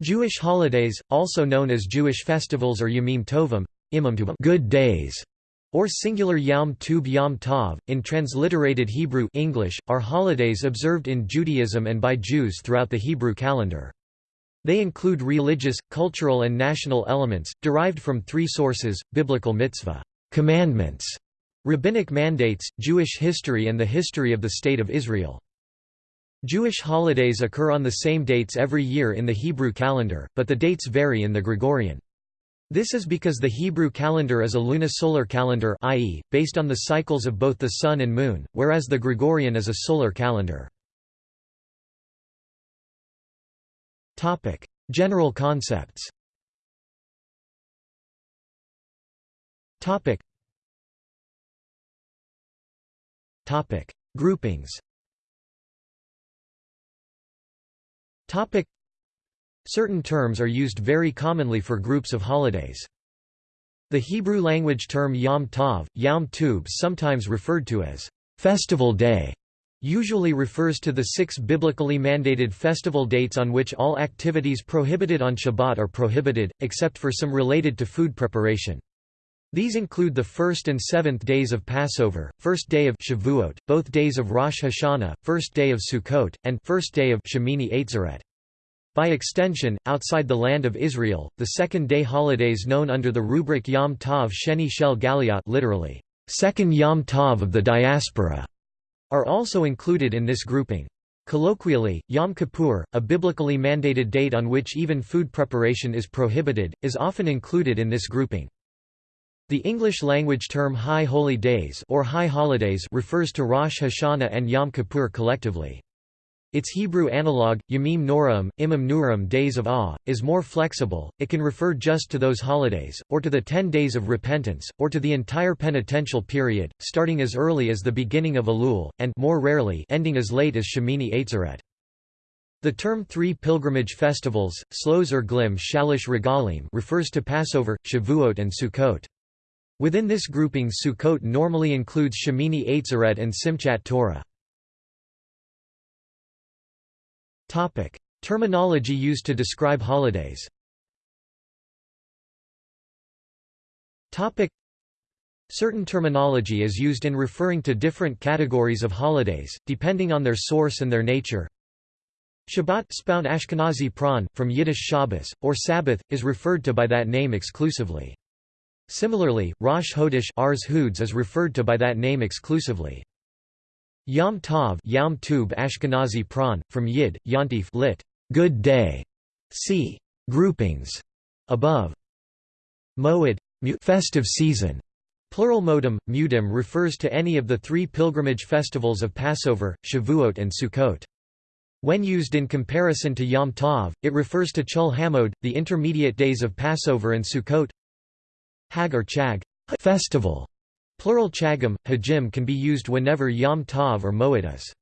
Jewish holidays, also known as Jewish festivals or Yamim Tovim, good days, or singular Yom Tov Yom Tov, in transliterated Hebrew English, are holidays observed in Judaism and by Jews throughout the Hebrew calendar. They include religious, cultural and national elements, derived from three sources, biblical mitzvah commandments", rabbinic mandates, Jewish history and the history of the State of Israel. Jewish holidays occur on the same dates every year in the Hebrew calendar, but the dates vary in the Gregorian. This is because the Hebrew calendar is a lunisolar calendar i.e., based on the cycles of both the Sun and Moon, whereas the Gregorian is a solar calendar. General concepts Groupings Topic. Certain terms are used very commonly for groups of holidays. The Hebrew language term Yom Tov, Yom Tov sometimes referred to as festival day, usually refers to the six biblically mandated festival dates on which all activities prohibited on Shabbat are prohibited, except for some related to food preparation. These include the first and seventh days of Passover, first day of Shavuot, both days of Rosh Hashanah, first day of Sukkot, and first day of Shemini Atzeret. By extension, outside the land of Israel, the second-day holidays known under the rubric Yom Tov Sheni Shel Galiot literally, second Yom Tov of the diaspora, are also included in this grouping. Colloquially, Yom Kippur, a biblically mandated date on which even food preparation is prohibited, is often included in this grouping. The English-language term High Holy Days or High Holidays refers to Rosh Hashanah and Yom Kippur collectively. Its Hebrew analog, Yamim Noraim, Imam Nuram Days of Awe, is more flexible, it can refer just to those holidays, or to the ten days of repentance, or to the entire penitential period, starting as early as the beginning of Elul, and more rarely ending as late as Shemini Atzeret. The term three pilgrimage festivals, Shlosh Glim Shalosh Regalim refers to Passover, Shavuot and Sukkot. Within this grouping Sukkot normally includes Shemini Atzeret and Simchat Torah. Terminology used to describe holidays Certain terminology is used in referring to different categories of holidays, depending on their source and their nature. Shabbat Ashkenazi pran, from Yiddish Shabbos, or Sabbath, is referred to by that name exclusively. Similarly, Rosh Hodesh Ars Hoods is referred to by that name exclusively. Yom Tov Yom Tub Ashkenazi Pran, from Yid, Yontif lit. Good day. See groupings above. Moed festive season. Plural modem, mudim refers to any of the three pilgrimage festivals of Passover, Shavuot and Sukkot. When used in comparison to Yom Tov, it refers to Chol Hamoed, the intermediate days of Passover and Sukkot. Hag or Chag festival. Plural chagim, hajim can be used whenever Yom Tov or Moed is.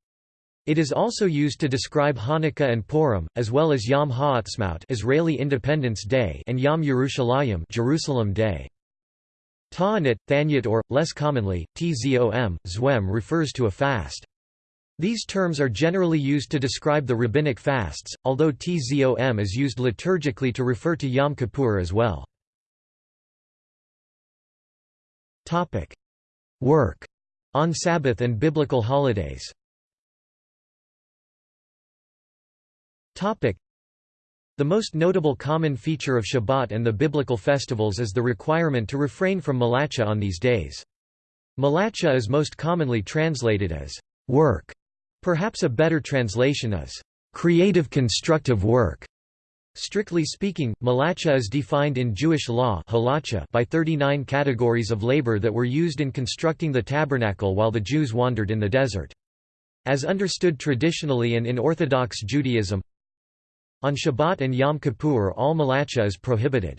It is also used to describe Hanukkah and Purim, as well as Yom Ha'atzmaut Israeli Independence Day and Yom Yerushalayim Jerusalem Day. Ta'anit, Thanyat or, less commonly, Tzom, Zwem refers to a fast. These terms are generally used to describe the rabbinic fasts, although Tzom is used liturgically to refer to Yom Kippur as well. Topic: Work on Sabbath and biblical holidays. Topic: The most notable common feature of Shabbat and the biblical festivals is the requirement to refrain from malacha on these days. Malacha is most commonly translated as work. Perhaps a better translation is creative constructive work. Strictly speaking, malacha is defined in Jewish law by 39 categories of labor that were used in constructing the tabernacle while the Jews wandered in the desert. As understood traditionally and in Orthodox Judaism, on Shabbat and Yom Kippur all malacha is prohibited.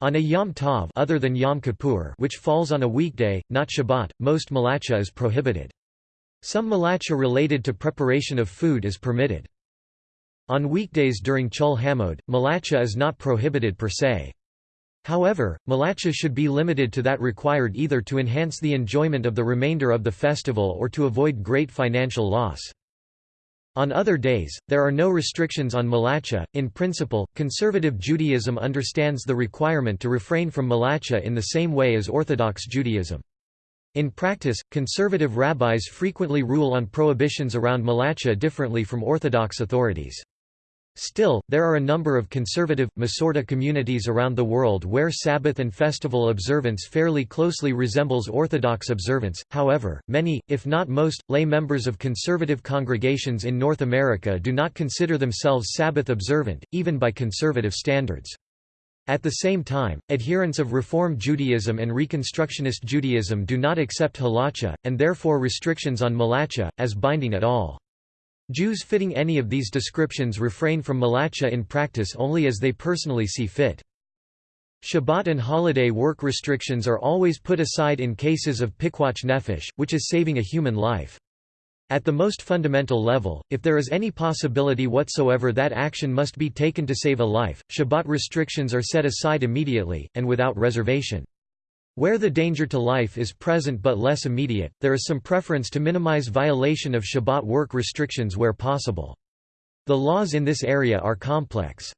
On a Yom Tov other than Yom Kippur which falls on a weekday, not Shabbat, most malacha is prohibited. Some malacha related to preparation of food is permitted. On weekdays during Chol Hamoed, malacha is not prohibited per se. However, malacha should be limited to that required either to enhance the enjoyment of the remainder of the festival or to avoid great financial loss. On other days, there are no restrictions on malacha. In principle, conservative Judaism understands the requirement to refrain from malacha in the same way as Orthodox Judaism. In practice, conservative rabbis frequently rule on prohibitions around malacha differently from Orthodox authorities. Still, there are a number of conservative, Masorti communities around the world where Sabbath and festival observance fairly closely resembles Orthodox observance, however, many, if not most, lay members of conservative congregations in North America do not consider themselves Sabbath observant, even by conservative standards. At the same time, adherents of Reform Judaism and Reconstructionist Judaism do not accept halacha, and therefore restrictions on malacha, as binding at all. Jews fitting any of these descriptions refrain from malacha in practice only as they personally see fit. Shabbat and holiday work restrictions are always put aside in cases of pikuach nefesh, which is saving a human life. At the most fundamental level, if there is any possibility whatsoever that action must be taken to save a life, Shabbat restrictions are set aside immediately, and without reservation. Where the danger to life is present but less immediate, there is some preference to minimize violation of Shabbat work restrictions where possible. The laws in this area are complex.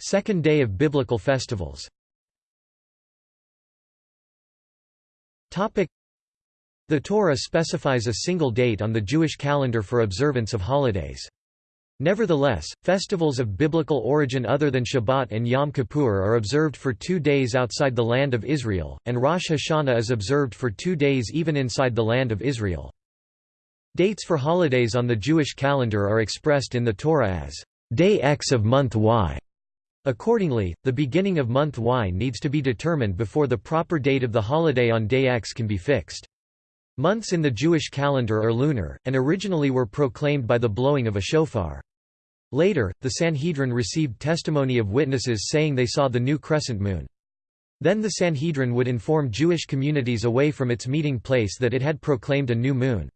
Second day of biblical festivals The Torah specifies a single date on the Jewish calendar for observance of holidays. Nevertheless, festivals of biblical origin other than Shabbat and Yom Kippur are observed for two days outside the land of Israel, and Rosh Hashanah is observed for two days even inside the land of Israel. Dates for holidays on the Jewish calendar are expressed in the Torah as day X of month Y. Accordingly, the beginning of month Y needs to be determined before the proper date of the holiday on day X can be fixed. Months in the Jewish calendar are lunar, and originally were proclaimed by the blowing of a shofar. Later, the Sanhedrin received testimony of witnesses saying they saw the new crescent moon. Then the Sanhedrin would inform Jewish communities away from its meeting place that it had proclaimed a new moon.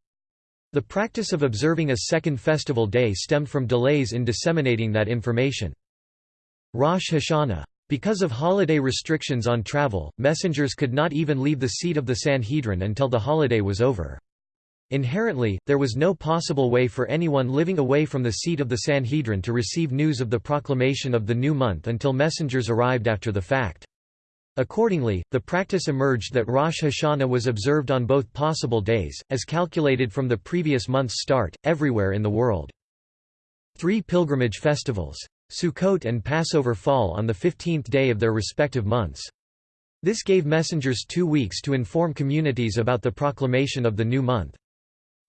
The practice of observing a second festival day stemmed from delays in disseminating that information. Rosh Hashanah. Because of holiday restrictions on travel, messengers could not even leave the seat of the Sanhedrin until the holiday was over. Inherently, there was no possible way for anyone living away from the seat of the Sanhedrin to receive news of the proclamation of the new month until messengers arrived after the fact. Accordingly, the practice emerged that Rosh Hashanah was observed on both possible days, as calculated from the previous month's start, everywhere in the world. Three pilgrimage festivals. Sukkot and Passover fall on the 15th day of their respective months. This gave messengers two weeks to inform communities about the proclamation of the new month.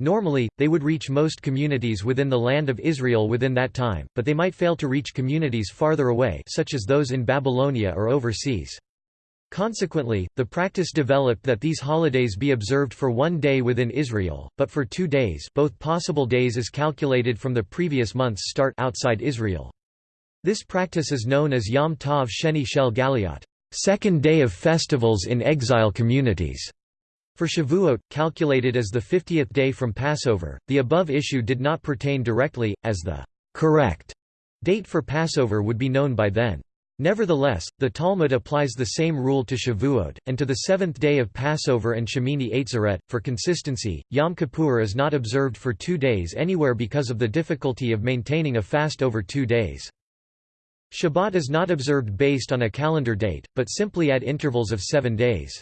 Normally, they would reach most communities within the land of Israel within that time, but they might fail to reach communities farther away such as those in Babylonia or overseas. Consequently, the practice developed that these holidays be observed for one day within Israel, but for two days both possible days as calculated from the previous month's start outside Israel. This practice is known as Yom Tov Sheni Shel Galiot, second day of festivals in exile communities. For Shavuot, calculated as the 50th day from Passover, the above issue did not pertain directly, as the correct date for Passover would be known by then. Nevertheless, the Talmud applies the same rule to Shavuot, and to the seventh day of Passover and Shemini Atzeret. For consistency, Yom Kippur is not observed for two days anywhere because of the difficulty of maintaining a fast over two days. Shabbat is not observed based on a calendar date, but simply at intervals of seven days.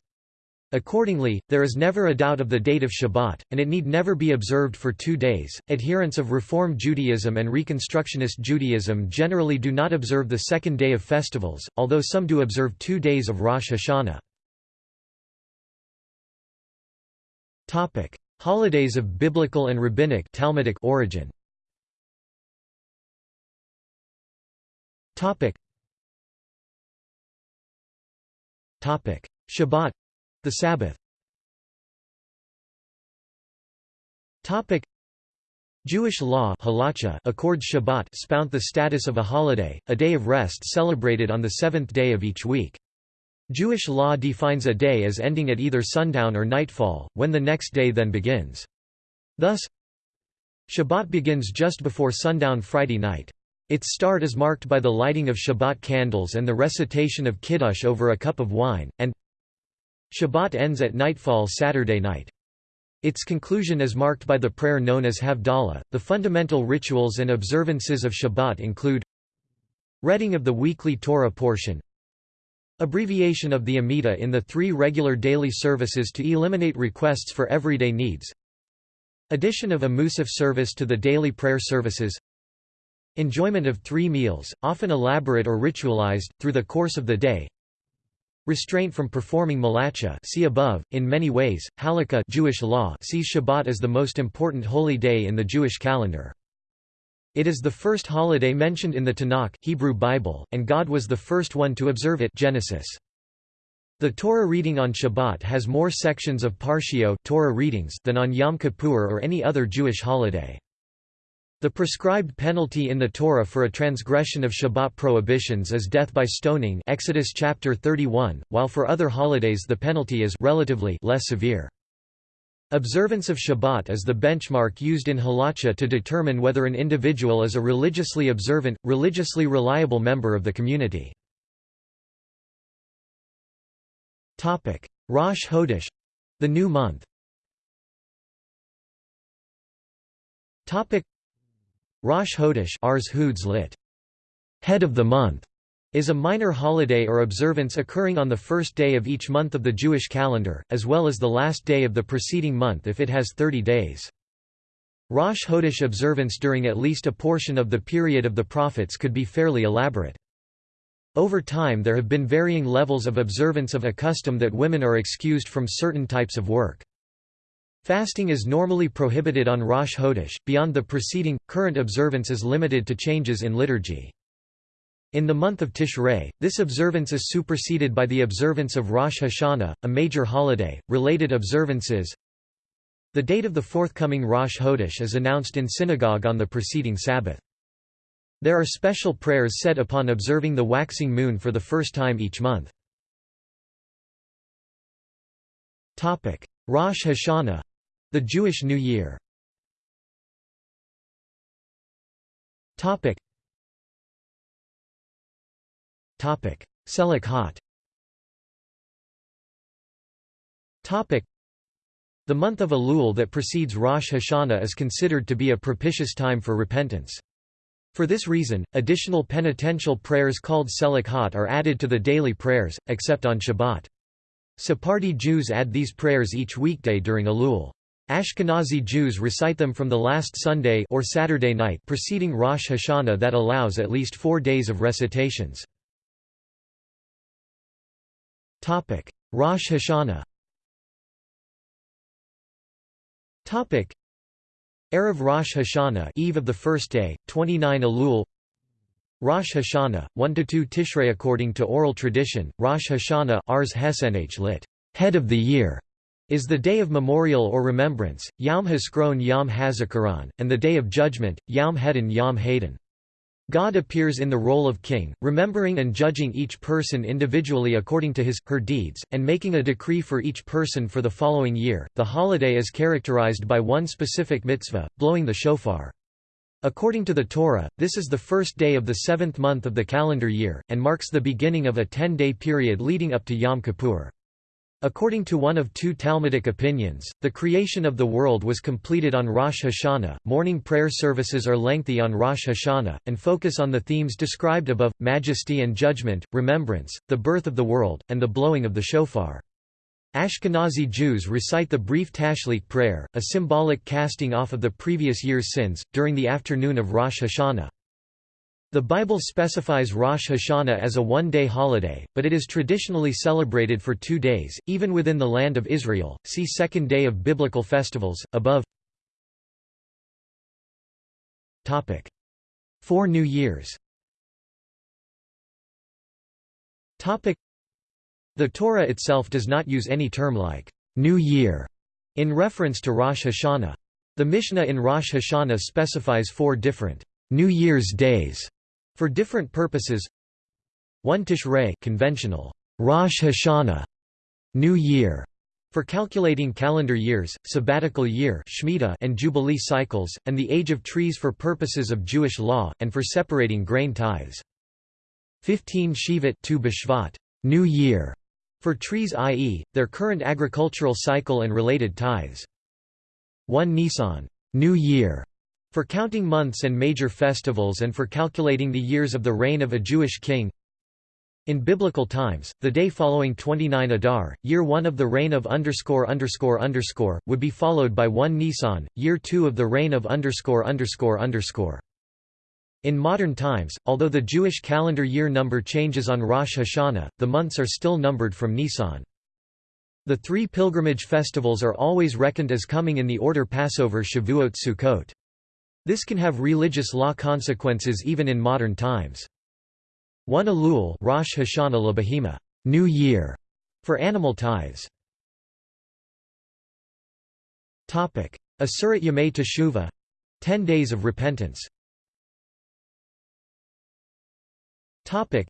Accordingly, there is never a doubt of the date of Shabbat, and it need never be observed for two days. Adherents of Reform Judaism and Reconstructionist Judaism generally do not observe the second day of festivals, although some do observe two days of Rosh Hashanah. Topic: Holidays of biblical and rabbinic Talmudic origin. Topic. Shabbat the Sabbath Topic Jewish law accords Shabbat spout the status of a holiday, a day of rest celebrated on the seventh day of each week. Jewish law defines a day as ending at either sundown or nightfall, when the next day then begins. Thus, Shabbat begins just before sundown Friday night. Its start is marked by the lighting of Shabbat candles and the recitation of Kiddush over a cup of wine, and Shabbat ends at nightfall Saturday night. Its conclusion is marked by the prayer known as Havdalah. The fundamental rituals and observances of Shabbat include reading of the weekly Torah portion, abbreviation of the Amidah in the three regular daily services to eliminate requests for everyday needs, addition of a Musaf service to the daily prayer services, enjoyment of three meals, often elaborate or ritualized, through the course of the day, Restraint from performing malacha see above. In many ways, Halakha Jewish law sees Shabbat as the most important holy day in the Jewish calendar. It is the first holiday mentioned in the Tanakh Hebrew Bible, and God was the first one to observe it Genesis. The Torah reading on Shabbat has more sections of Parshiot Torah readings than on Yom Kippur or any other Jewish holiday. The prescribed penalty in the Torah for a transgression of Shabbat prohibitions is death by stoning Exodus chapter 31, while for other holidays the penalty is relatively less severe. Observance of Shabbat is the benchmark used in halacha to determine whether an individual is a religiously observant, religiously reliable member of the community. Rosh Hodesh—the new month Rosh Hodesh Ars Hoods lit. Head of the month is a minor holiday or observance occurring on the first day of each month of the Jewish calendar, as well as the last day of the preceding month if it has 30 days. Rosh Hodesh observance during at least a portion of the period of the prophets could be fairly elaborate. Over time there have been varying levels of observance of a custom that women are excused from certain types of work. Fasting is normally prohibited on Rosh Hodesh, beyond the preceding, current observance is limited to changes in liturgy. In the month of Tishrei, this observance is superseded by the observance of Rosh Hashanah, a major holiday. Related observances The date of the forthcoming Rosh Hodesh is announced in synagogue on the preceding Sabbath. There are special prayers said upon observing the waxing moon for the first time each month. Rosh Hashanah the Jewish New Year Topic Topic Selichot Topic The month of Elul that precedes Rosh Hashanah is considered to be a propitious time for repentance. For this reason, additional penitential prayers called Selichot are added to the daily prayers, except on Shabbat. Sephardi Jews add these prayers each weekday during Elul. Ashkenazi Jews recite them from the last Sunday or Saturday night preceding Rosh Hashanah that allows at least four days of recitations. Rosh Hashanah Topic. Erev Rosh Hashanah eve of the first day, 29 Elul Rosh Hashanah, 1–2 Tishrei According to oral tradition, Rosh Hashanah Ars Hesenh lit. Head of the year is the day of memorial or remembrance, Yom Haskron Yom HaZikaron, and the Day of Judgment, Yom Hedin Yom Hadin. God appears in the role of king, remembering and judging each person individually according to his, her deeds, and making a decree for each person for the following year. The holiday is characterized by one specific mitzvah, blowing the shofar. According to the Torah, this is the first day of the seventh month of the calendar year, and marks the beginning of a ten-day period leading up to Yom Kippur. According to one of two Talmudic opinions, the creation of the world was completed on Rosh Hashanah. Morning prayer services are lengthy on Rosh Hashanah, and focus on the themes described above majesty and judgment, remembrance, the birth of the world, and the blowing of the shofar. Ashkenazi Jews recite the brief Tashlik prayer, a symbolic casting off of the previous year's sins, during the afternoon of Rosh Hashanah. The Bible specifies Rosh Hashanah as a one-day holiday, but it is traditionally celebrated for two days, even within the land of Israel. See Second Day of Biblical Festivals, above. Topic: Four New Years. Topic: The Torah itself does not use any term like New Year in reference to Rosh Hashanah. The Mishnah in Rosh Hashanah specifies four different New Year's days for different purposes 1 Tishrei conventional Rosh Hashanah New Year for calculating calendar years, sabbatical year Shemitah and jubilee cycles, and the age of trees for purposes of Jewish law, and for separating grain tithes. 15 Shevat Tu B'Shvat New Year for trees i.e., their current agricultural cycle and related tithes. 1 Nisan New Year", for counting months and major festivals and for calculating the years of the reign of a Jewish king. In biblical times, the day following 29 Adar, year 1 of the reign of underscore underscore underscore, would be followed by 1 Nisan, year 2 of the reign of underscore underscore underscore. In modern times, although the Jewish calendar year number changes on Rosh Hashanah, the months are still numbered from Nisan. The three pilgrimage festivals are always reckoned as coming in the order Passover Shavuot Sukkot. This can have religious law consequences even in modern times. One Elul Rosh Hashanah Labahima New Year, for animal tithes. Asurat Yamei Teshuvah — Ten Days of Repentance Topic: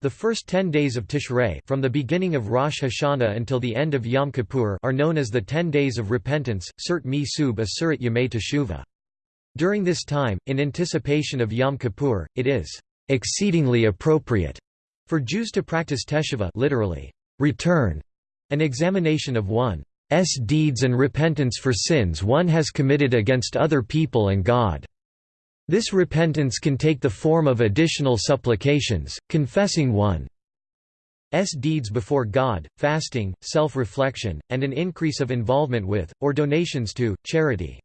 the first ten days of Tishrei from the beginning of Rosh Hashanah until the end of Yom Kippur are known as the Ten Days of Repentance, Surt Mi Sub Asurat Yamei Teshuvah. During this time, in anticipation of Yom Kippur, it is exceedingly appropriate for Jews to practice teshuvah literally, return, an examination of one's deeds and repentance for sins one has committed against other people and God. This repentance can take the form of additional supplications, confessing one's deeds before God, fasting, self-reflection, and an increase of involvement with, or donations to, charity.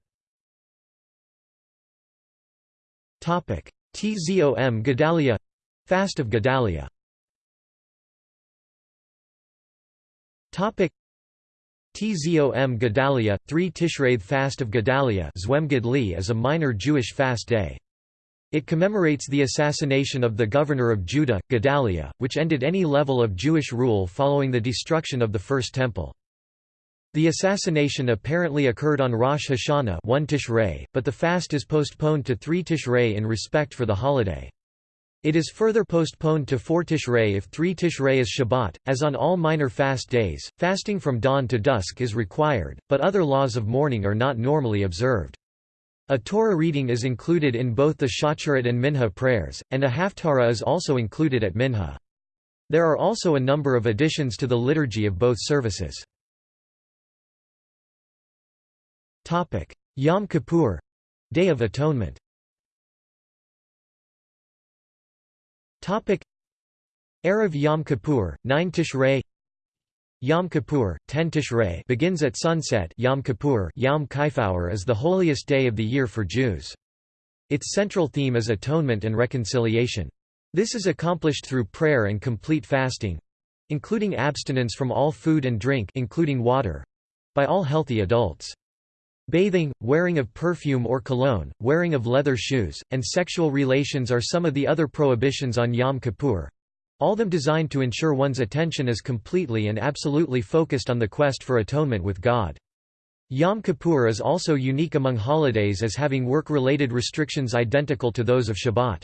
Tzom Gedalia — Fast of Gedalia Tzom Gedalia, 3 Tishrei Fast of Gedalia is a minor Jewish fast day. It commemorates the assassination of the governor of Judah, Gedaliah, which ended any level of Jewish rule following the destruction of the First Temple. The assassination apparently occurred on Rosh Hashanah 1 Tishrei, but the fast is postponed to 3 Tishrei in respect for the holiday. It is further postponed to 4 Tishrei if 3 Tishrei is Shabbat. As on all minor fast days, fasting from dawn to dusk is required, but other laws of mourning are not normally observed. A Torah reading is included in both the Shacharit and Minha prayers, and a Haftarah is also included at Minha. There are also a number of additions to the liturgy of both services. Yom Kippur — Day of Atonement Erev Yom Kippur, 9 Tishrei Yom Kippur, 10 Tishrei begins at sunset Yom Kippur Yom Kippur is the holiest day of the year for Jews. Its central theme is atonement and reconciliation. This is accomplished through prayer and complete fasting—including abstinence from all food and drink including water—by all healthy adults. Bathing, wearing of perfume or cologne, wearing of leather shoes, and sexual relations are some of the other prohibitions on Yom Kippur. All them designed to ensure one's attention is completely and absolutely focused on the quest for atonement with God. Yom Kippur is also unique among holidays as having work-related restrictions identical to those of Shabbat.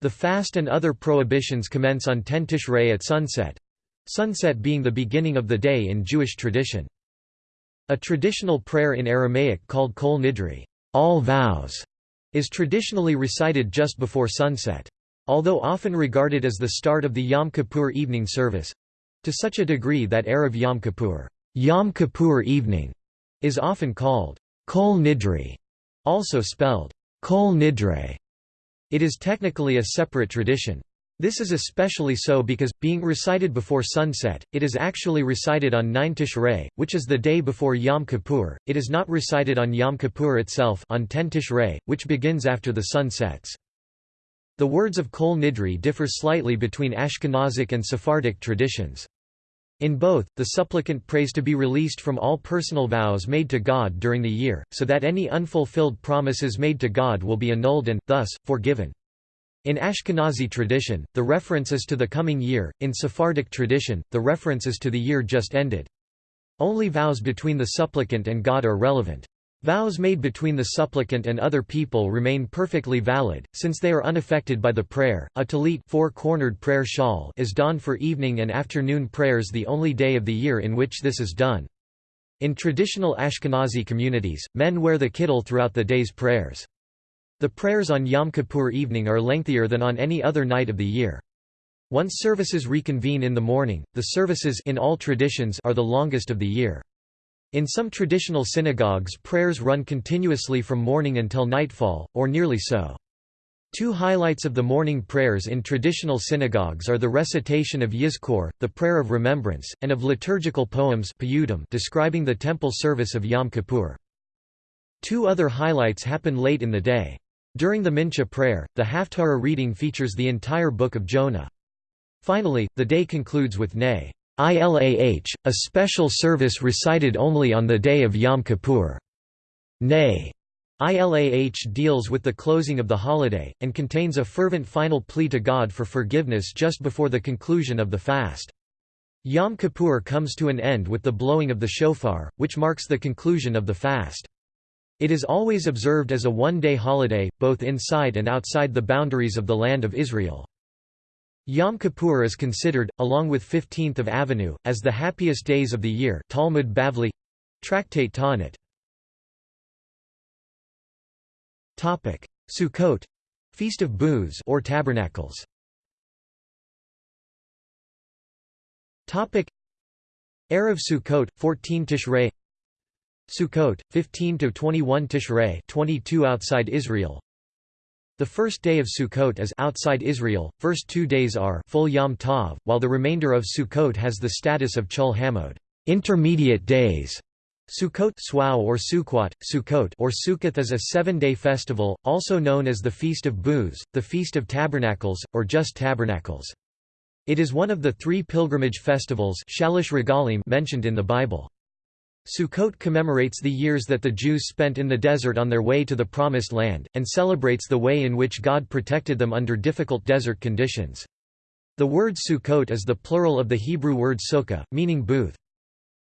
The fast and other prohibitions commence on 10 Tishrei at sunset—sunset being the beginning of the day in Jewish tradition. A traditional prayer in Aramaic called Kol Nidre all vows", is traditionally recited just before sunset. Although often regarded as the start of the Yom Kippur evening service—to such a degree that Erev Yom Kippur, Yom Kippur evening, is often called Kol Nidre, also spelled Kol Nidre. It is technically a separate tradition. This is especially so because, being recited before sunset, it is actually recited on 9 Tishrei, which is the day before Yom Kippur. It is not recited on Yom Kippur itself on 10 Tishrei, which begins after the sun sets. The words of Kol Nidre differ slightly between Ashkenazic and Sephardic traditions. In both, the supplicant prays to be released from all personal vows made to God during the year, so that any unfulfilled promises made to God will be annulled and, thus, forgiven. In Ashkenazi tradition, the reference is to the coming year, in Sephardic tradition, the reference is to the year just ended. Only vows between the supplicant and God are relevant. Vows made between the supplicant and other people remain perfectly valid, since they are unaffected by the prayer. A talit four-cornered prayer shawl is donned for evening and afternoon prayers the only day of the year in which this is done. In traditional Ashkenazi communities, men wear the kittel throughout the day's prayers. The prayers on Yom Kippur evening are lengthier than on any other night of the year. Once services reconvene in the morning, the services in all traditions are the longest of the year. In some traditional synagogues prayers run continuously from morning until nightfall, or nearly so. Two highlights of the morning prayers in traditional synagogues are the recitation of Yizkor, the prayer of remembrance, and of liturgical poems describing the temple service of Yom Kippur. Two other highlights happen late in the day. During the Mincha prayer, the Haftarah reading features the entire book of Jonah. Finally, the day concludes with Nay. Ilah, a special service recited only on the day of Yom Kippur. Nay. Ilah deals with the closing of the holiday, and contains a fervent final plea to God for forgiveness just before the conclusion of the fast. Yom Kippur comes to an end with the blowing of the shofar, which marks the conclusion of the fast. It is always observed as a one-day holiday, both inside and outside the boundaries of the Land of Israel. Yom Kippur is considered, along with 15th of Avenue, as the happiest days of the year Talmud Bavli Tractate Ta'anit Sukkot — Feast of Booths or Tabernacles. Erev Sukkot, 14 Tishrei Sukkot, 15 to 21 Tishrei, 22 outside Israel. The first day of Sukkot is outside Israel. First two days are full Yom Tov, while the remainder of Sukkot has the status of Chol Hamoed, intermediate days. Sukkot or Sukkot, Sukkot or Sukkoth is a seven-day festival, also known as the Feast of Booths, the Feast of Tabernacles, or just Tabernacles. It is one of the three pilgrimage festivals mentioned in the Bible. Sukkot commemorates the years that the Jews spent in the desert on their way to the Promised Land, and celebrates the way in which God protected them under difficult desert conditions. The word Sukkot is the plural of the Hebrew word sukkah, meaning booth.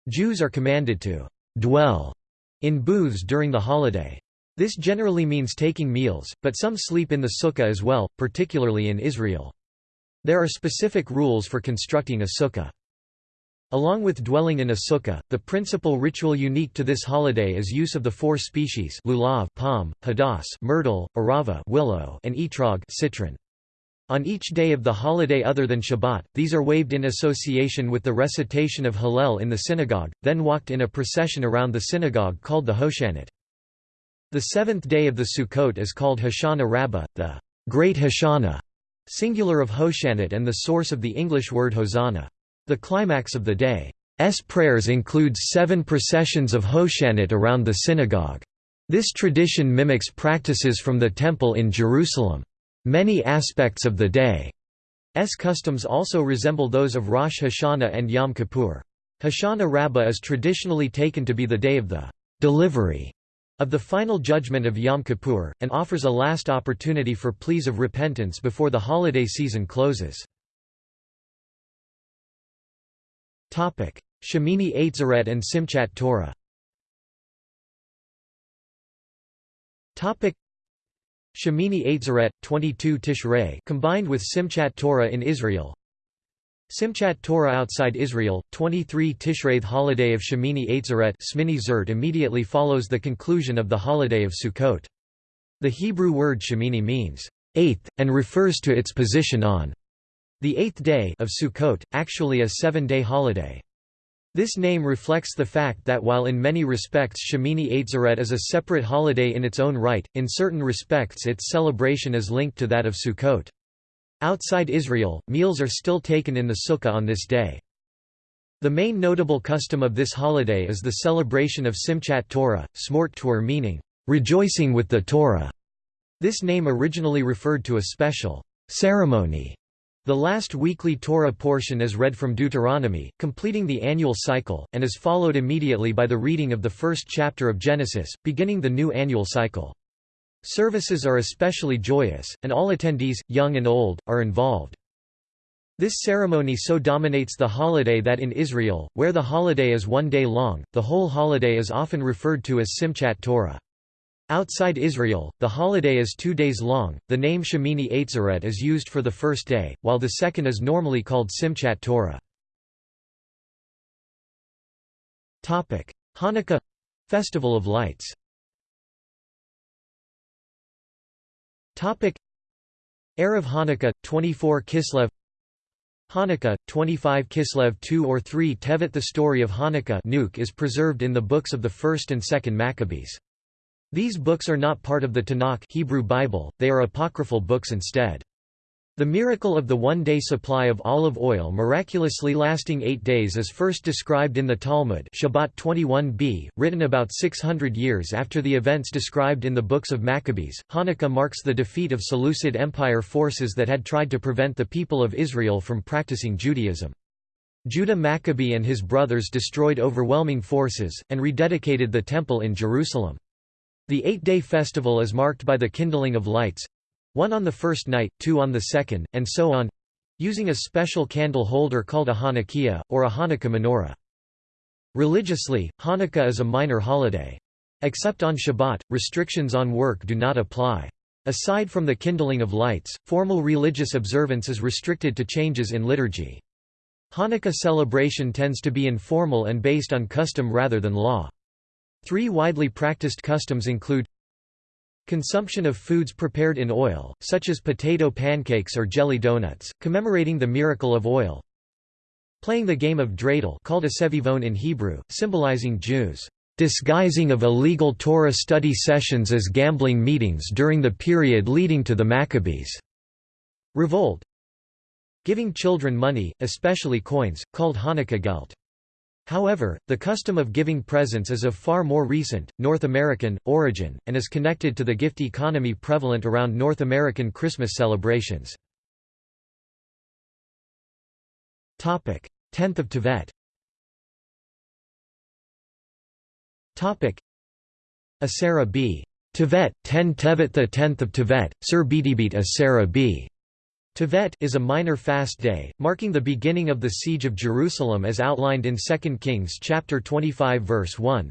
Jews are commanded to dwell in booths during the holiday. This generally means taking meals, but some sleep in the sukkah as well, particularly in Israel. There are specific rules for constructing a sukkah. Along with dwelling in a sukkah, the principal ritual unique to this holiday is use of the four species lulav palm, hadass myrtle, arava willow, and etrog citron. On each day of the holiday other than Shabbat, these are waved in association with the recitation of Hallel in the synagogue, then walked in a procession around the synagogue called the Hoshanot. The seventh day of the Sukkot is called Hoshana Rabbah, the Great Hoshana, singular of Hoshanot and the source of the English word Hosanna. The climax of the day's prayers includes seven processions of Hoshanot around the synagogue. This tradition mimics practices from the Temple in Jerusalem. Many aspects of the day's customs also resemble those of Rosh Hashanah and Yom Kippur. Hoshana Rabbah is traditionally taken to be the day of the delivery of the final judgment of Yom Kippur, and offers a last opportunity for pleas of repentance before the holiday season closes. Shemini Atzeret and Simchat Torah. Shemini Atzeret, 22 Tishrei combined with Simchat Torah in Israel. Simchat Torah outside Israel, 23 Tishrei The holiday of Shemini Atzeret Smini Zert immediately follows the conclusion of the holiday of Sukkot. The Hebrew word Shemini means, eighth, and refers to its position on the eighth day of Sukkot, actually a seven-day holiday. This name reflects the fact that while in many respects Shemini Atzeret is a separate holiday in its own right, in certain respects its celebration is linked to that of Sukkot. Outside Israel, meals are still taken in the sukkah on this day. The main notable custom of this holiday is the celebration of Simchat Torah, Smort Torah meaning, rejoicing with the Torah. This name originally referred to a special ceremony the last weekly Torah portion is read from Deuteronomy, completing the annual cycle, and is followed immediately by the reading of the first chapter of Genesis, beginning the new annual cycle. Services are especially joyous, and all attendees, young and old, are involved. This ceremony so dominates the holiday that in Israel, where the holiday is one day long, the whole holiday is often referred to as Simchat Torah. Outside Israel, the holiday is two days long. The name Shemini Atzeret is used for the first day, while the second is normally called Simchat Torah. Topic: Hanukkah Festival of Lights. Topic: Erev Hanukkah, 24 Kislev. Hanukkah, 25 Kislev 2 or 3 Tevet The story of Hanukkah is preserved in the books of the 1st and 2nd Maccabees. These books are not part of the Tanakh Hebrew Bible, they are apocryphal books instead. The miracle of the one-day supply of olive oil miraculously lasting eight days is first described in the Talmud Shabbat 21b, written about 600 years after the events described in the books of Maccabees. Hanukkah marks the defeat of Seleucid Empire forces that had tried to prevent the people of Israel from practicing Judaism. Judah Maccabee and his brothers destroyed overwhelming forces, and rededicated the Temple in Jerusalem. The eight-day festival is marked by the kindling of lights, one on the first night, two on the second, and so on using a special candle holder called a Hanukkah, or a Hanukkah menorah. Religiously, Hanukkah is a minor holiday. Except on Shabbat, restrictions on work do not apply. Aside from the kindling of lights, formal religious observance is restricted to changes in liturgy. Hanukkah celebration tends to be informal and based on custom rather than law. Three widely practiced customs include Consumption of foods prepared in oil, such as potato pancakes or jelly donuts, commemorating the miracle of oil. Playing the game of dreidel called a sevivon in Hebrew, symbolizing Jews' disguising of illegal Torah study sessions as gambling meetings during the period leading to the Maccabees' revolt. Giving children money, especially coins, called Hanukkah gelt. However, the custom of giving presents is of far more recent, North American, origin, and is connected to the gift economy prevalent around North American Christmas celebrations. 10th of Tevet Asara b. Tevet, 10 Tevet the 10th of Tevet, Sir Bidibit Asara b. Tevet is a minor fast day, marking the beginning of the siege of Jerusalem as outlined in 2 Kings chapter 25 verse 1.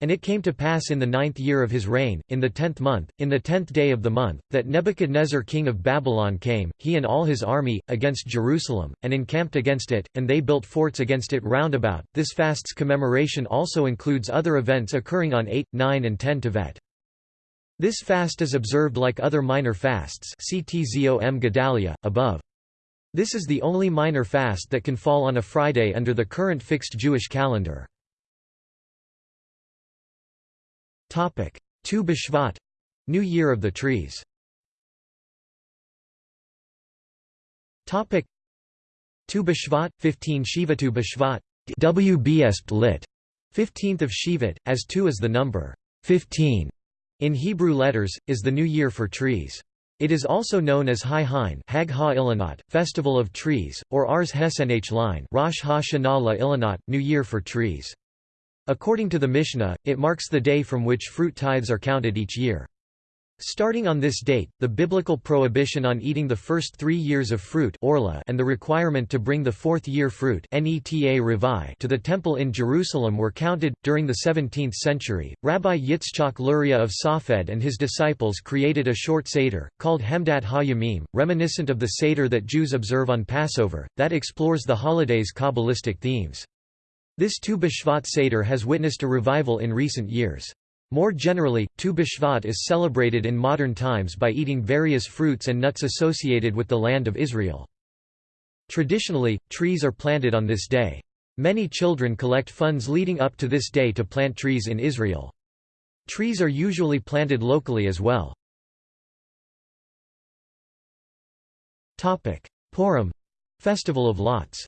And it came to pass in the ninth year of his reign, in the tenth month, in the tenth day of the month, that Nebuchadnezzar king of Babylon came, he and all his army, against Jerusalem, and encamped against it, and they built forts against it round about. This fast's commemoration also includes other events occurring on 8, 9 and 10 Tevet. This fast is observed like other minor fasts CTZOM Gedalia, above. This is the only minor fast that can fall on a Friday under the current fixed Jewish calendar. Tu B'Shvat — New Year of the Trees Tu B'Shvat, 15 Shivatu B'Shvat WBSP lit. 15th of Shivat, as 2 is the number 15 in Hebrew letters, is the new year for trees. It is also known as Hai Hain Hag ha Ilanot, Festival of Trees, or Ars Hesenh Line Rosh ha-Shana la Ilanot, New Year for Trees. According to the Mishnah, it marks the day from which fruit tithes are counted each year. Starting on this date, the biblical prohibition on eating the first three years of fruit orla and the requirement to bring the fourth year fruit to the temple in Jerusalem were counted. During the 17th century, Rabbi Yitzchak Luria of Safed and his disciples created a short Seder, called Hemdat HaYamim, reminiscent of the Seder that Jews observe on Passover, that explores the holiday's Kabbalistic themes. This Tu B'Shvat Seder has witnessed a revival in recent years. More generally, Tu B'Shvat is celebrated in modern times by eating various fruits and nuts associated with the land of Israel. Traditionally, trees are planted on this day. Many children collect funds leading up to this day to plant trees in Israel. Trees are usually planted locally as well. Purim — Festival of Lots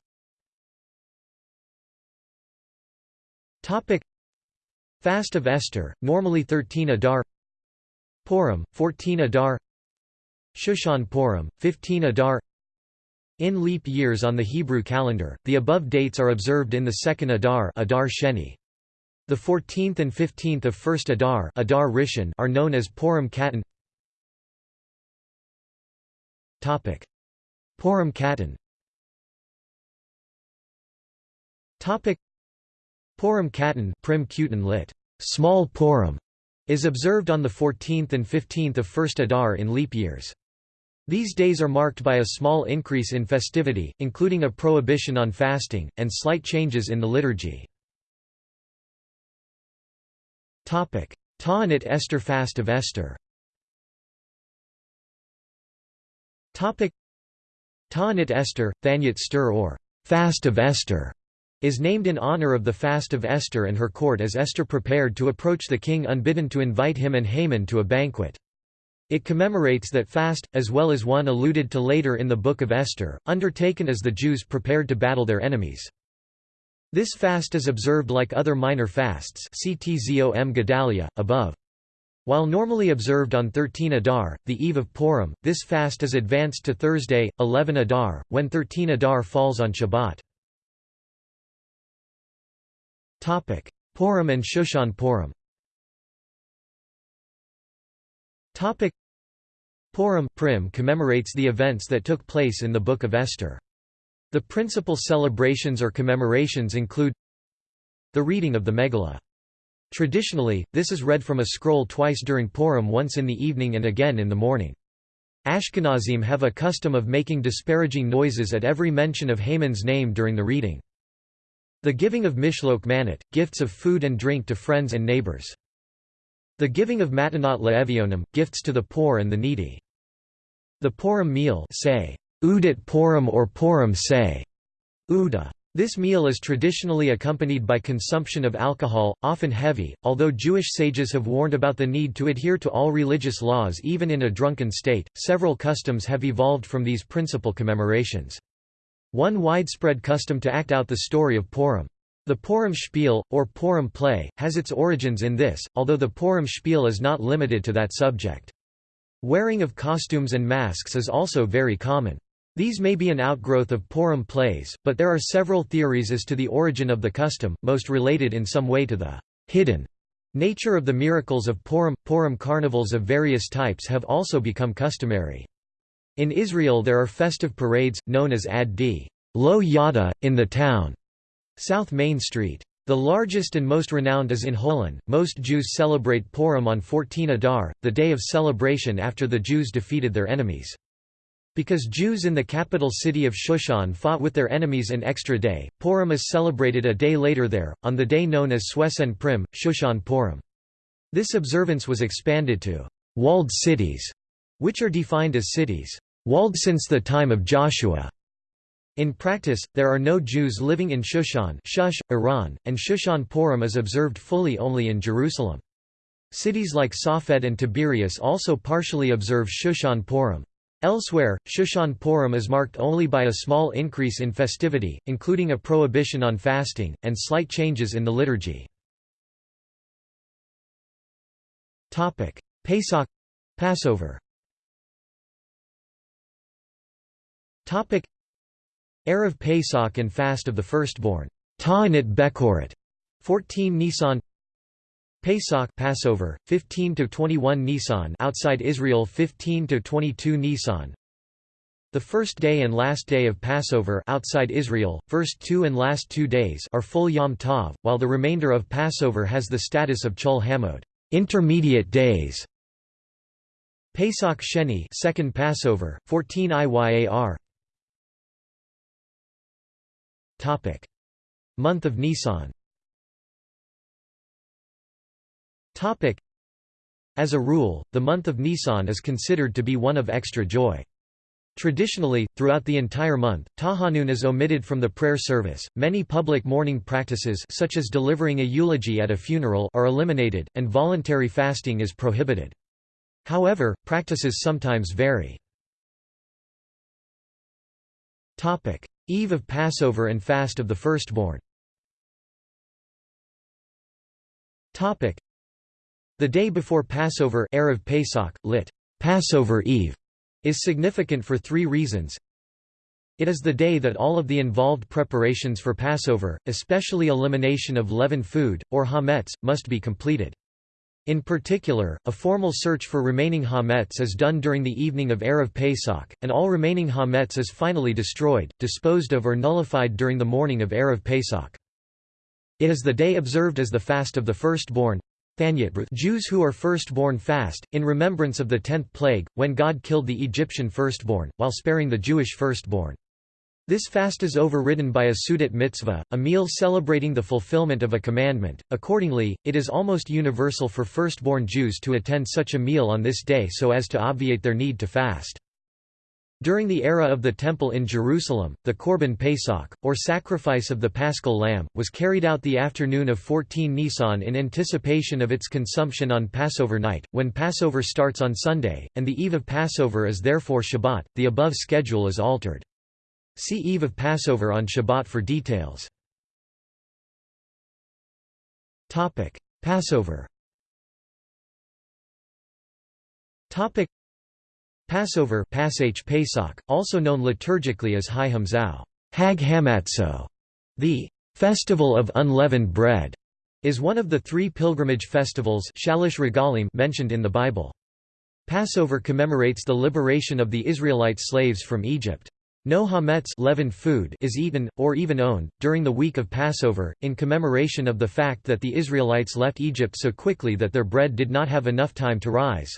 Fast of Esther, normally 13 Adar Purim, 14 Adar Shushan Purim, 15 Adar In leap years on the Hebrew calendar, the above dates are observed in the second Adar Adar Sheni. The 14th and 15th of first Adar, Adar Rishon are known as Purim Katan. Topic: Purim Katan. Purim Katan Prim Kutan lit. Small Purim is observed on the 14th and 15th of First Adar in leap years. These days are marked by a small increase in festivity, including a prohibition on fasting, and slight changes in the liturgy. Ta'anit Esther Fast of Esther Ta'anit Esther, Thanyat Stir or Fast of Esther, is named in honor of the fast of Esther and her court as Esther prepared to approach the king unbidden to invite him and Haman to a banquet. It commemorates that fast, as well as one alluded to later in the Book of Esther, undertaken as the Jews prepared to battle their enemies. This fast is observed like other minor fasts CTZOM Gedalia, above. While normally observed on 13 Adar, the eve of Purim, this fast is advanced to Thursday, 11 Adar, when 13 Adar falls on Shabbat. Purim and Shushan Purim Purim Prim commemorates the events that took place in the Book of Esther. The principal celebrations or commemorations include the reading of the Megillah. Traditionally, this is read from a scroll twice during Purim once in the evening and again in the morning. Ashkenazim have a custom of making disparaging noises at every mention of Haman's name during the reading. The giving of mishloach manot, gifts of food and drink to friends and neighbors. The giving of matanot le'evionim, gifts to the poor and the needy. The Purim meal say, Udit Purim or Purim say, Uda. This meal is traditionally accompanied by consumption of alcohol, often heavy, although Jewish sages have warned about the need to adhere to all religious laws even in a drunken state. Several customs have evolved from these principal commemorations. One widespread custom to act out the story of Purim. The Purim Spiel, or Purim play, has its origins in this, although the Purim Spiel is not limited to that subject. Wearing of costumes and masks is also very common. These may be an outgrowth of Purim plays, but there are several theories as to the origin of the custom, most related in some way to the hidden nature of the miracles of Purim. Purim carnivals of various types have also become customary. In Israel there are festive parades, known as Ad D. Lo Yada, in the town, South Main Street. The largest and most renowned is in Holon. Most Jews celebrate Purim on 14 Adar, the day of celebration after the Jews defeated their enemies. Because Jews in the capital city of Shushan fought with their enemies an extra day, Purim is celebrated a day later there, on the day known as Swesen Prim, Shushan Purim. This observance was expanded to walled cities, which are defined as cities walled since the time of Joshua. In practice, there are no Jews living in Shushan Shush, Iran, and Shushan Purim is observed fully only in Jerusalem. Cities like Safed and Tiberias also partially observe Shushan Purim. Elsewhere, Shushan Purim is marked only by a small increase in festivity, including a prohibition on fasting, and slight changes in the liturgy. Pesach — Passover Erev Pesach and Fast of the Firstborn. Ta'anit Bekorit, 14 Nisan. Pesach Passover 15 to 21 Nisan outside Israel 15 to 22 Nisan. The first day and last day of Passover outside Israel first 2 and last 2 days are full Yom Tov while the remainder of Passover has the status of Chol HaMoed intermediate days. Pesach Sheni second Passover 14 Iyar Topic Month of Nisan As a rule, the month of Nisan is considered to be one of extra joy. Traditionally, throughout the entire month, Tahanun is omitted from the prayer service. Many public mourning practices such as delivering a eulogy at a funeral are eliminated, and voluntary fasting is prohibited. However, practices sometimes vary. Topic: Eve of Passover and Fast of the Firstborn. Topic: the day before Passover Erev Pesach, lit. Passover Eve, is significant for three reasons. It is the day that all of the involved preparations for Passover, especially elimination of leavened food, or hametz, must be completed. In particular, a formal search for remaining hametz is done during the evening of Erev Pesach, and all remaining hametz is finally destroyed, disposed of or nullified during the morning of Erev Pesach. It is the day observed as the fast of the firstborn, Jews who are firstborn fast, in remembrance of the tenth plague, when God killed the Egyptian firstborn, while sparing the Jewish firstborn. This fast is overridden by a Seudat mitzvah, a meal celebrating the fulfillment of a commandment. Accordingly, it is almost universal for firstborn Jews to attend such a meal on this day so as to obviate their need to fast. During the era of the Temple in Jerusalem, the Korban Pesach, or sacrifice of the paschal lamb, was carried out the afternoon of 14 Nisan in anticipation of its consumption on Passover night, when Passover starts on Sunday, and the eve of Passover is therefore Shabbat. The above schedule is altered. See Eve of Passover on Shabbat for details. Topic: Passover Topic: Passover Pesach, also known liturgically as High Hamzao, Hag Hamatzo, the Festival of Unleavened Bread, is one of the three pilgrimage festivals Shalosh Regalim mentioned in the Bible. Passover commemorates the liberation of the Israelite slaves from Egypt. No hametz leavened food is eaten, or even owned, during the week of Passover, in commemoration of the fact that the Israelites left Egypt so quickly that their bread did not have enough time to rise.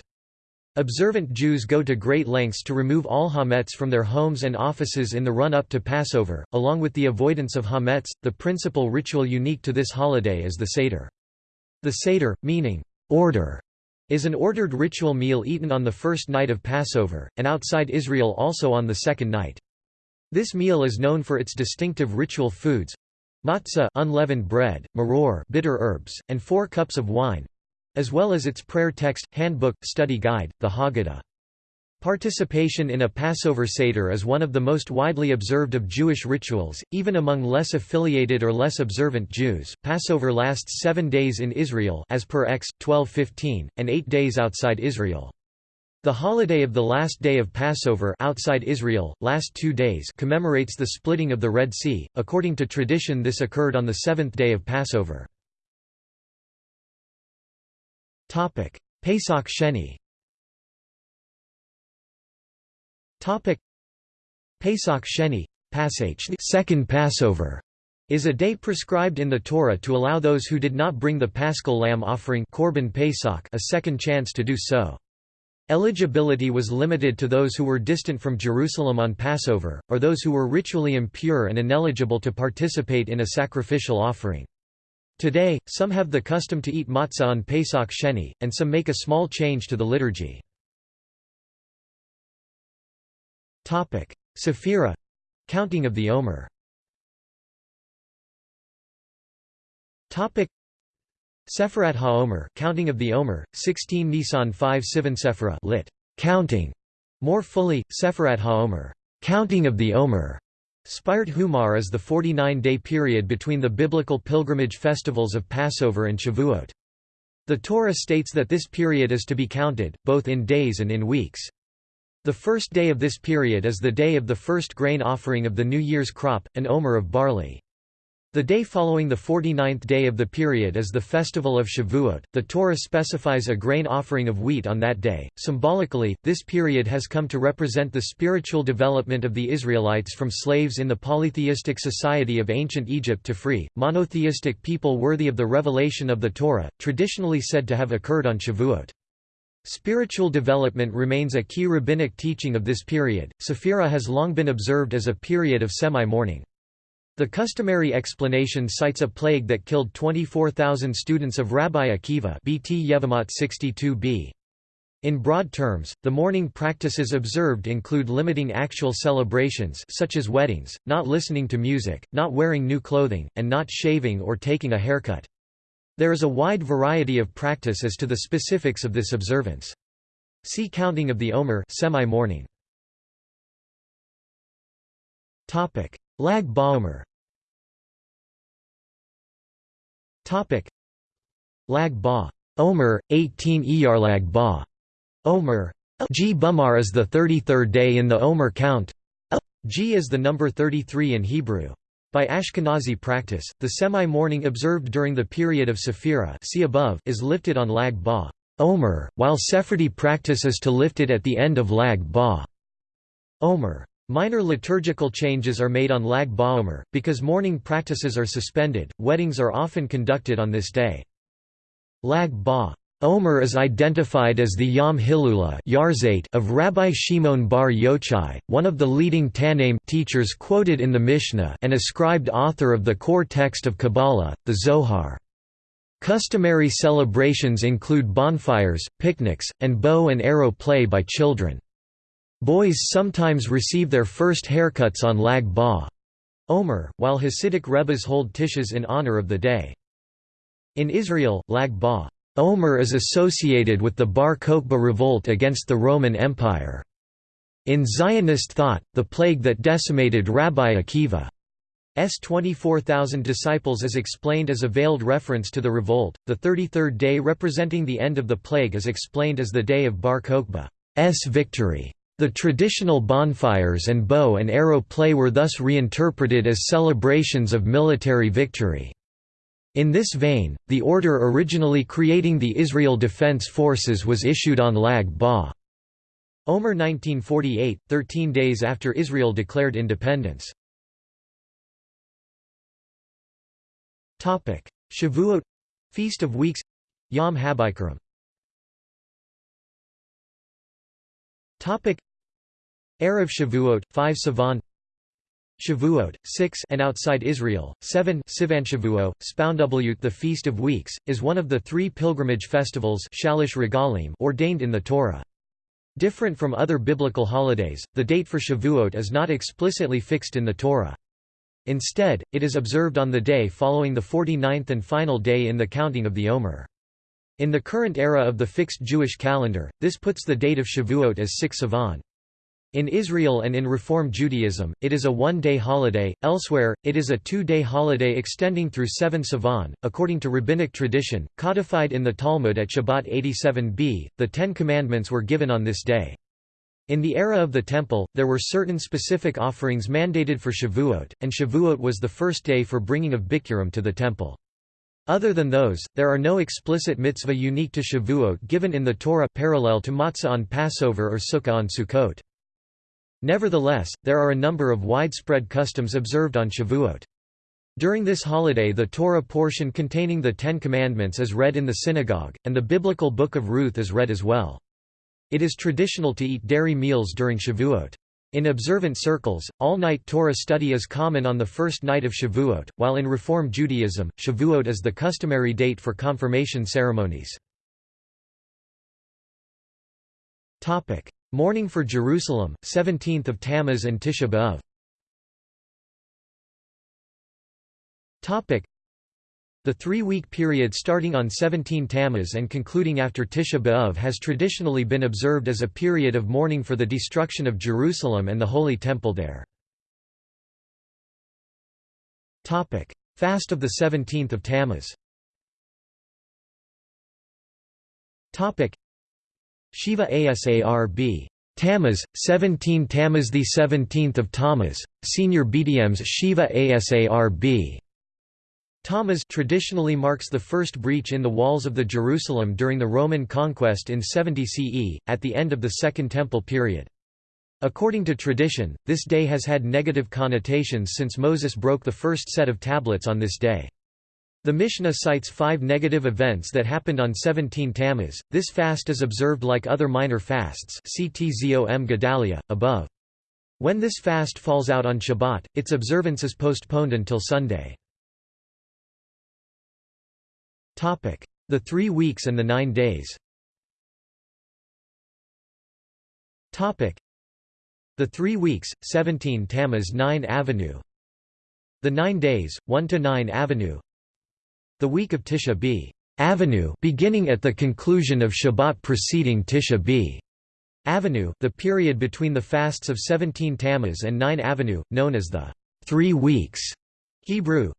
Observant Jews go to great lengths to remove all hametz from their homes and offices in the run-up to Passover, along with the avoidance of hametz. The principal ritual unique to this holiday is the Seder. The Seder, meaning order, is an ordered ritual meal eaten on the first night of Passover, and outside Israel also on the second night. This meal is known for its distinctive ritual foods matzah unleavened bread, maror bitter herbs, and four cups of wine, as well as its prayer text, handbook, study guide, the Haggadah. Participation in a Passover Seder is one of the most widely observed of Jewish rituals, even among less affiliated or less observant Jews. Passover lasts seven days in Israel as per Ex. 12:15, and eight days outside Israel. The holiday of the last day of Passover outside Israel, last two days commemorates the splitting of the Red Sea. According to tradition this occurred on the seventh day of Passover. Pesach Sheni. Topic: Pesach Sheni, Pasach, second Passover, is a day prescribed in the Torah to allow those who did not bring the paschal lamb offering Korban Pesach a second chance to do so. Eligibility was limited to those who were distant from Jerusalem on Passover, or those who were ritually impure and ineligible to participate in a sacrificial offering. Today, some have the custom to eat matzah on Pesach Sheni, and some make a small change to the liturgy. Sephira — counting of the Omer Sefirat HaOmer counting of the Omer, 16 Nisan 5 Sivan Sephira lit. Counting. More fully, Sefirat HaOmer counting of the Omer Spirat Humar is the 49-day period between the biblical pilgrimage festivals of Passover and Shavuot. The Torah states that this period is to be counted, both in days and in weeks. The first day of this period is the day of the first grain offering of the New Year's crop, an omer of barley. The day following the 49th day of the period is the festival of Shavuot. The Torah specifies a grain offering of wheat on that day. Symbolically, this period has come to represent the spiritual development of the Israelites from slaves in the polytheistic society of ancient Egypt to free, monotheistic people worthy of the revelation of the Torah, traditionally said to have occurred on Shavuot. Spiritual development remains a key rabbinic teaching of this period. Sephira has long been observed as a period of semi-mourning. The customary explanation cites a plague that killed 24,000 students of Rabbi Akiva BT Yevamot 62b. In broad terms, the mourning practices observed include limiting actual celebrations such as weddings, not listening to music, not wearing new clothing, and not shaving or taking a haircut. There is a wide variety of practice as to the specifics of this observance. See Counting of the Omer semi-mourning. Lag Baomer Lag Ba. Omer, 18 Iyar Lag Ba. Omer. G. Bumar is the 33rd day in the Omer count. G is the number 33 in Hebrew. By Ashkenazi practice, the semi-mourning observed during the period of Sephira see above is lifted on Lag Ba. Omer, while Sephardi practice is to lift it at the end of Lag Ba. Omer. Minor liturgical changes are made on Lag Baomer, because mourning practices are suspended, weddings are often conducted on this day. Lag Ba. Omer is identified as the Yom Hilula of Rabbi Shimon bar Yochai, one of the leading Tannaim teachers quoted in the Mishnah and ascribed author of the core text of Kabbalah, the Zohar. Customary celebrations include bonfires, picnics, and bow and arrow play by children. Boys sometimes receive their first haircuts on Lag Ba Omer, while Hasidic Rebbes hold tishas in honor of the day. In Israel, Lag Ba Omer is associated with the Bar Kokhba revolt against the Roman Empire. In Zionist thought, the plague that decimated Rabbi Akiva S 24,000 disciples is explained as a veiled reference to the revolt. The 33rd day representing the end of the plague is explained as the day of Bar Kokhba's victory. The traditional bonfires and bow and arrow play were thus reinterpreted as celebrations of military victory. In this vein, the order originally creating the Israel Defense Forces was issued on Lag Ba. Omer 1948, 13 days after Israel declared independence. Shavuot — Feast of Weeks Yom HaBikurim Erev Shavuot, 5 Sivan Shavuot, 6 and outside Israel, 7 Sivan Shavuot, Spoundublut the Feast of Weeks, is one of the three pilgrimage festivals Shalosh Regalim ordained in the Torah. Different from other biblical holidays, the date for Shavuot is not explicitly fixed in the Torah. Instead, it is observed on the day following the 49th and final day in the counting of the Omer. In the current era of the fixed Jewish calendar, this puts the date of Shavuot as 6 Sivan. In Israel and in Reform Judaism, it is a one-day holiday, elsewhere, it is a two-day holiday extending through 7 Sivan. According to rabbinic tradition, codified in the Talmud at Shabbat 87b, the Ten Commandments were given on this day. In the era of the Temple, there were certain specific offerings mandated for Shavuot, and Shavuot was the first day for bringing of Bikurim to the Temple. Other than those, there are no explicit mitzvah unique to Shavuot given in the Torah parallel to matzah on Passover or sukkah on Sukkot. Nevertheless, there are a number of widespread customs observed on Shavuot. During this holiday the Torah portion containing the Ten Commandments is read in the synagogue, and the biblical Book of Ruth is read as well. It is traditional to eat dairy meals during Shavuot. In observant circles, all-night Torah study is common on the first night of Shavuot, while in Reform Judaism, Shavuot is the customary date for confirmation ceremonies. Mourning for Jerusalem, 17th of Tammuz and Tisha B'Av. The three-week period starting on 17 Tammuz and concluding after Tisha B'Av has traditionally been observed as a period of mourning for the destruction of Jerusalem and the Holy Temple there. Fast of the 17th of Tammuz Shiva Asarb. Tammuz, 17 Tammuz the 17th of Tammuz, Senior BDM's Shiva Asarb. Tammuz traditionally marks the first breach in the walls of the Jerusalem during the Roman conquest in 70 CE, at the end of the Second Temple period. According to tradition, this day has had negative connotations since Moses broke the first set of tablets on this day. The Mishnah cites five negative events that happened on 17 Tammuz. This fast is observed like other minor fasts CTZOM Gedalia, above. When this fast falls out on Shabbat, its observance is postponed until Sunday. The three weeks and the nine days The three weeks, 17 Tammuz 9 Avenue The nine days, 1 to 9 Avenue the week of Tisha B. Avenue beginning at the conclusion of Shabbat preceding Tisha B. Avenue, the period between the fasts of 17 Tammuz and 9 Avenue, known as the Three Weeks Hebrew,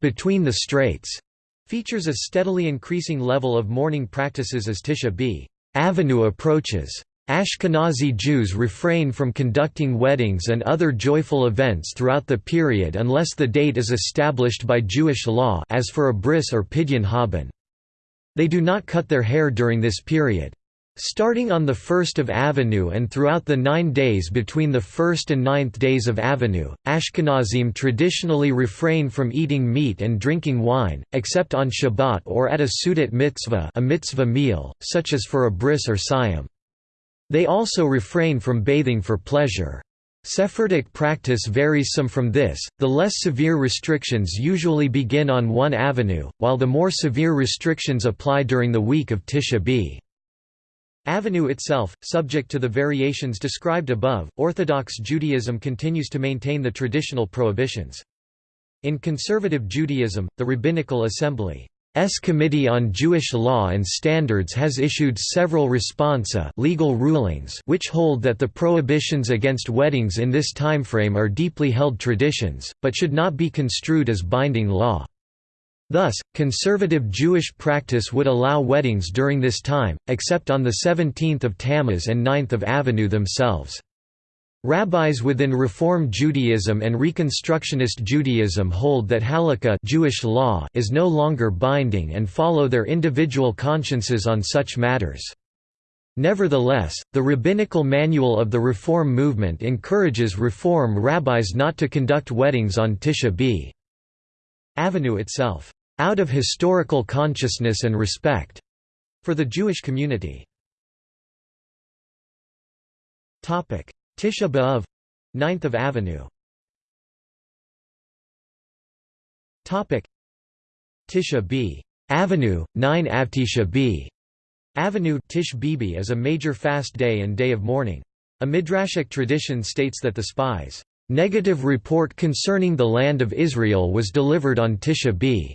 between the straits, features a steadily increasing level of mourning practices as Tisha B. Avenue approaches. Ashkenazi Jews refrain from conducting weddings and other joyful events throughout the period unless the date is established by Jewish law as for a bris or pidyon haben. They do not cut their hair during this period. Starting on the 1st of Avenue and throughout the nine days between the 1st and 9th days of Avenue, Ashkenazim traditionally refrain from eating meat and drinking wine, except on Shabbat or at a Seudat mitzvah a mitzvah meal, such as for a bris or siyum. They also refrain from bathing for pleasure. Sephardic practice varies some from this, the less severe restrictions usually begin on one avenue, while the more severe restrictions apply during the week of Tisha B. Avenue itself, subject to the variations described above, Orthodox Judaism continues to maintain the traditional prohibitions. In conservative Judaism, the Rabbinical Assembly S Committee on Jewish Law and Standards has issued several responsa legal rulings which hold that the prohibitions against weddings in this timeframe are deeply held traditions, but should not be construed as binding law. Thus, conservative Jewish practice would allow weddings during this time, except on the 17th of Tammuz and 9th of Avenue themselves. Rabbis within Reform Judaism and Reconstructionist Judaism hold that halakha Jewish law is no longer binding and follow their individual consciences on such matters. Nevertheless, the Rabbinical Manual of the Reform movement encourages Reform rabbis not to conduct weddings on Tisha B. Avenue itself, out of historical consciousness and respect for the Jewish community. Tisha B'Av 9th of Avenue Topic Tisha B Avenue 9 Avtisha B Avenue Tish Bibi is a major fast day and day of mourning. A midrashic tradition states that the spies' negative report concerning the land of Israel was delivered on Tisha B.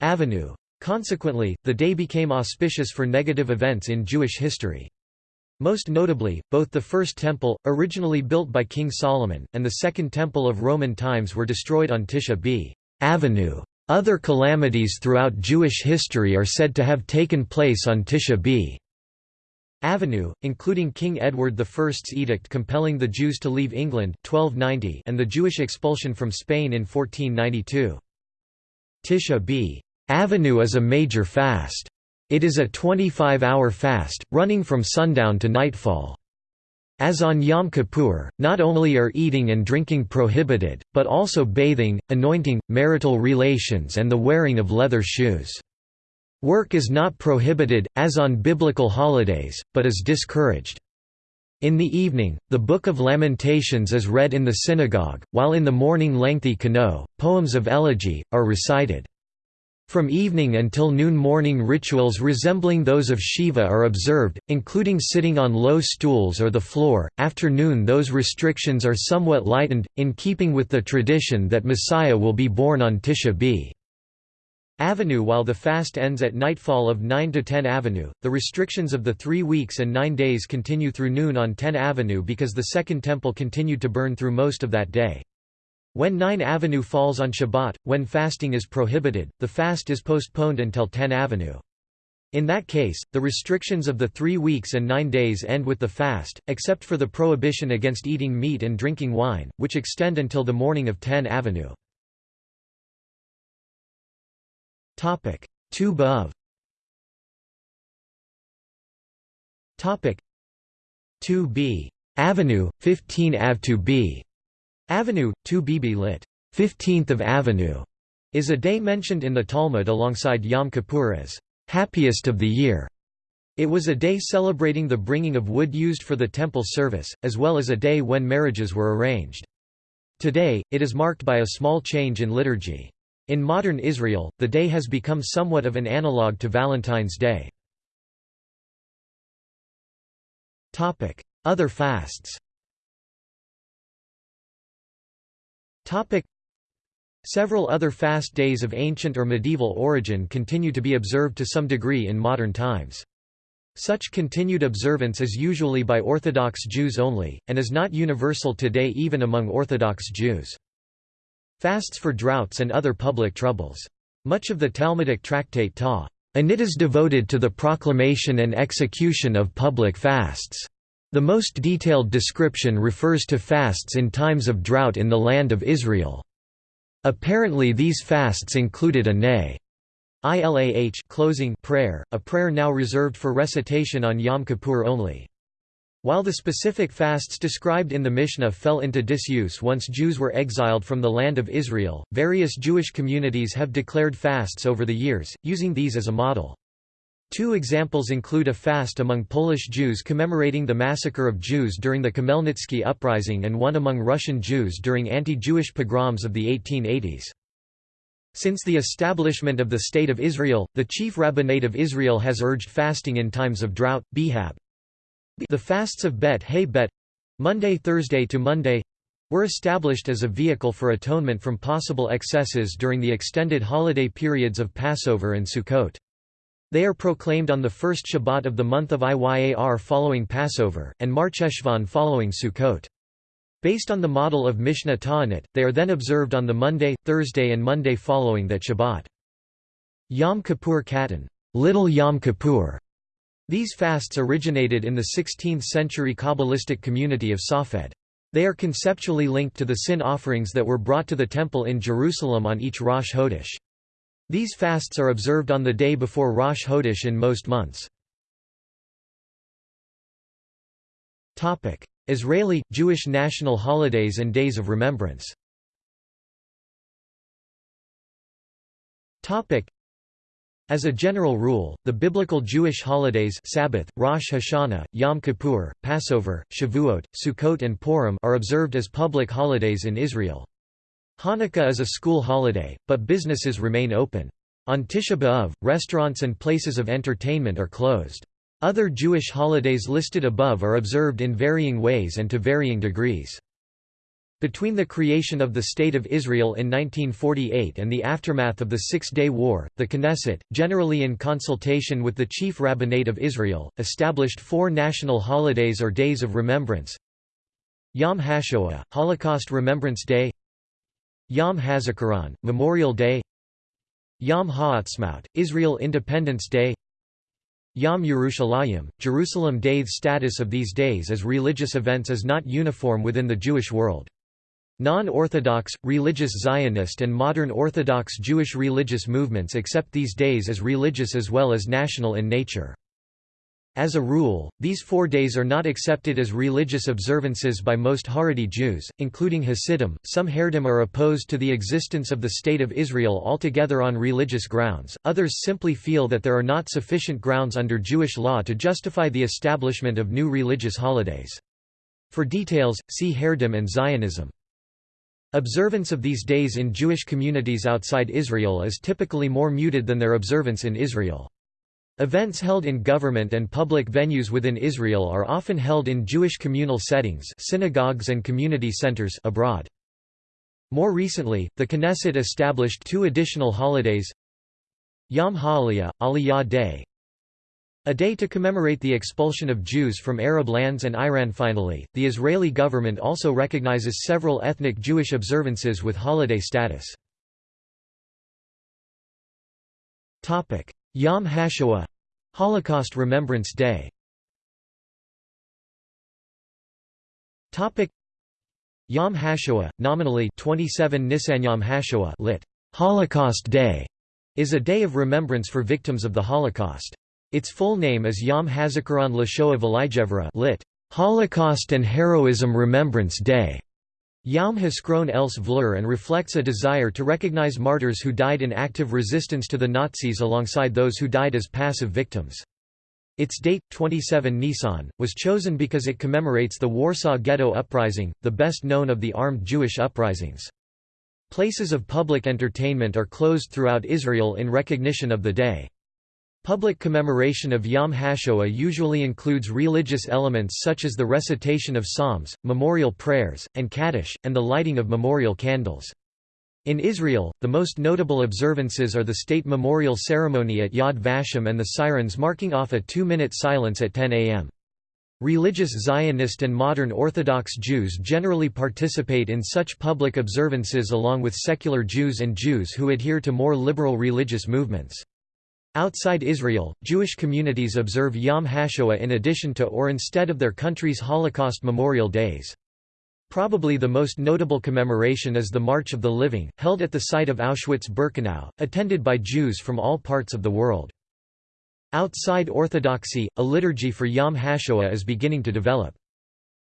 Avenue. Consequently, the day became auspicious for negative events in Jewish history. Most notably, both the First Temple, originally built by King Solomon, and the Second Temple of Roman times were destroyed on Tisha B. Avenue. Other calamities throughout Jewish history are said to have taken place on Tisha B. Avenue, including King Edward I's edict compelling the Jews to leave England 1290 and the Jewish expulsion from Spain in 1492. Tisha B. Avenue is a major fast. It is a 25-hour fast, running from sundown to nightfall. As on Yom Kippur, not only are eating and drinking prohibited, but also bathing, anointing, marital relations and the wearing of leather shoes. Work is not prohibited, as on biblical holidays, but is discouraged. In the evening, the Book of Lamentations is read in the synagogue, while in the morning lengthy kano, poems of elegy, are recited. From evening until noon morning rituals resembling those of Shiva are observed, including sitting on low stools or the floor. After noon those restrictions are somewhat lightened, in keeping with the tradition that Messiah will be born on Tisha B. Avenue While the fast ends at nightfall of 9 to 10 Avenue, the restrictions of the three weeks and nine days continue through noon on 10 Avenue because the Second Temple continued to burn through most of that day. When 9 Avenue falls on Shabbat, when fasting is prohibited, the fast is postponed until 10 Avenue. In that case, the restrictions of the three weeks and nine days end with the fast, except for the prohibition against eating meat and drinking wine, which extend until the morning of 10 Avenue. Tu B'Av Tu B. Avenue, 15 Av 2 B Avenue, 2 Bibi lit. 15th of Avenue, is a day mentioned in the Talmud alongside Yom Kippur as happiest of the year. It was a day celebrating the bringing of wood used for the temple service, as well as a day when marriages were arranged. Today, it is marked by a small change in liturgy. In modern Israel, the day has become somewhat of an analogue to Valentine's Day. Other fasts Topic. Several other fast days of ancient or medieval origin continue to be observed to some degree in modern times. Such continued observance is usually by Orthodox Jews only, and is not universal today even among Orthodox Jews. Fasts for droughts and other public troubles. Much of the Talmudic tractate Ta. Anit is devoted to the proclamation and execution of public fasts. The most detailed description refers to fasts in times of drought in the land of Israel. Apparently these fasts included a nay. Ilah closing prayer, a prayer now reserved for recitation on Yom Kippur only. While the specific fasts described in the Mishnah fell into disuse once Jews were exiled from the land of Israel, various Jewish communities have declared fasts over the years, using these as a model. Two examples include a fast among Polish Jews commemorating the massacre of Jews during the Khmelnytsky uprising and one among Russian Jews during anti-Jewish pogroms of the 1880s. Since the establishment of the State of Israel, the Chief Rabbinate of Israel has urged fasting in times of drought, bihab. The fasts of Bet Hey Bet Monday Thursday to Monday were established as a vehicle for atonement from possible excesses during the extended holiday periods of Passover and Sukkot. They are proclaimed on the first Shabbat of the month of Iyar following Passover, and Marcheshvan following Sukkot. Based on the model of Mishnah Ta'anit, they are then observed on the Monday, Thursday and Monday following that Shabbat. Yom Kippur Katan Little Yom Kippur". These fasts originated in the 16th-century Kabbalistic community of Safed. They are conceptually linked to the sin offerings that were brought to the temple in Jerusalem on each Rosh Chodesh. These fasts are observed on the day before Rosh Chodesh in most months. Israeli, Jewish national holidays and days of remembrance as a general rule, the biblical Jewish holidays Sabbath, Rosh Hashanah, Yom Kippur, Passover, Shavuot, Sukkot and Purim are observed as public holidays in Israel. Hanukkah is a school holiday, but businesses remain open. On Tisha B'Av, restaurants and places of entertainment are closed. Other Jewish holidays listed above are observed in varying ways and to varying degrees. Between the creation of the State of Israel in 1948 and the aftermath of the Six-Day War, the Knesset, generally in consultation with the Chief Rabbinate of Israel, established four national holidays or days of remembrance Yom HaShoah, Holocaust Remembrance Day Yom HaZikaron, Memorial Day Yom Ha'atzmaut, Israel Independence Day Yom Yerushalayim, Jerusalem Day The status of these days as religious events is not uniform within the Jewish world. Non-Orthodox, religious Zionist and modern Orthodox Jewish religious movements accept these days as religious as well as national in nature. As a rule, these four days are not accepted as religious observances by most Haredi Jews, including Hasidim. Some Haredim are opposed to the existence of the State of Israel altogether on religious grounds, others simply feel that there are not sufficient grounds under Jewish law to justify the establishment of new religious holidays. For details, see Haredim and Zionism. Observance of these days in Jewish communities outside Israel is typically more muted than their observance in Israel. Events held in government and public venues within Israel are often held in Jewish communal settings synagogues and community centers abroad. More recently, the Knesset established two additional holidays Yom HaAliyah, Aliyah Day a day to commemorate the expulsion of Jews from Arab lands and Iran Finally, the Israeli government also recognizes several ethnic Jewish observances with holiday status. Yom HaShoah Holocaust Remembrance Day Yom HaShoah, nominally 27 Nisan Yom HaShoah lit. Holocaust Day, is a day of remembrance for victims of the Holocaust. Its full name is Yom HaZikaron LaShoah V'Lijevra lit. Holocaust and Heroism Remembrance Day. Yom Haskron else Vlur and reflects a desire to recognize martyrs who died in active resistance to the Nazis alongside those who died as passive victims. Its date, 27 Nisan, was chosen because it commemorates the Warsaw Ghetto Uprising, the best known of the armed Jewish uprisings. Places of public entertainment are closed throughout Israel in recognition of the day. Public commemoration of Yom HaShoah usually includes religious elements such as the recitation of psalms, memorial prayers, and Kaddish, and the lighting of memorial candles. In Israel, the most notable observances are the state memorial ceremony at Yad Vashem and the sirens marking off a two-minute silence at 10 am. Religious Zionist and modern Orthodox Jews generally participate in such public observances along with secular Jews and Jews who adhere to more liberal religious movements. Outside Israel, Jewish communities observe Yom HaShoah in addition to or instead of their country's Holocaust memorial days. Probably the most notable commemoration is the March of the Living, held at the site of Auschwitz-Birkenau, attended by Jews from all parts of the world. Outside Orthodoxy, a liturgy for Yom HaShoah is beginning to develop.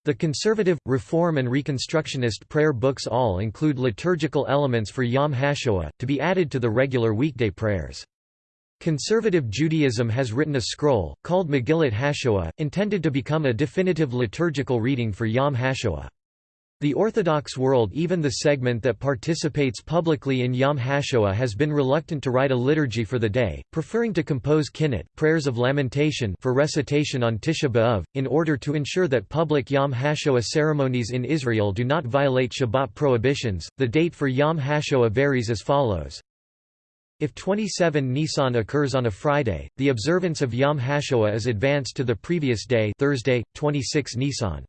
The conservative, reform and reconstructionist prayer books all include liturgical elements for Yom HaShoah, to be added to the regular weekday prayers. Conservative Judaism has written a scroll, called Megillat HaShoah, intended to become a definitive liturgical reading for Yom HaShoah. The Orthodox world even the segment that participates publicly in Yom HaShoah has been reluctant to write a liturgy for the day, preferring to compose kinnut prayers of lamentation for recitation on Tisha B'Av, in order to ensure that public Yom HaShoah ceremonies in Israel do not violate Shabbat prohibitions. The date for Yom HaShoah varies as follows. If 27 Nisan occurs on a Friday, the observance of Yom HaShoah is advanced to the previous day Thursday, 26 Nisan.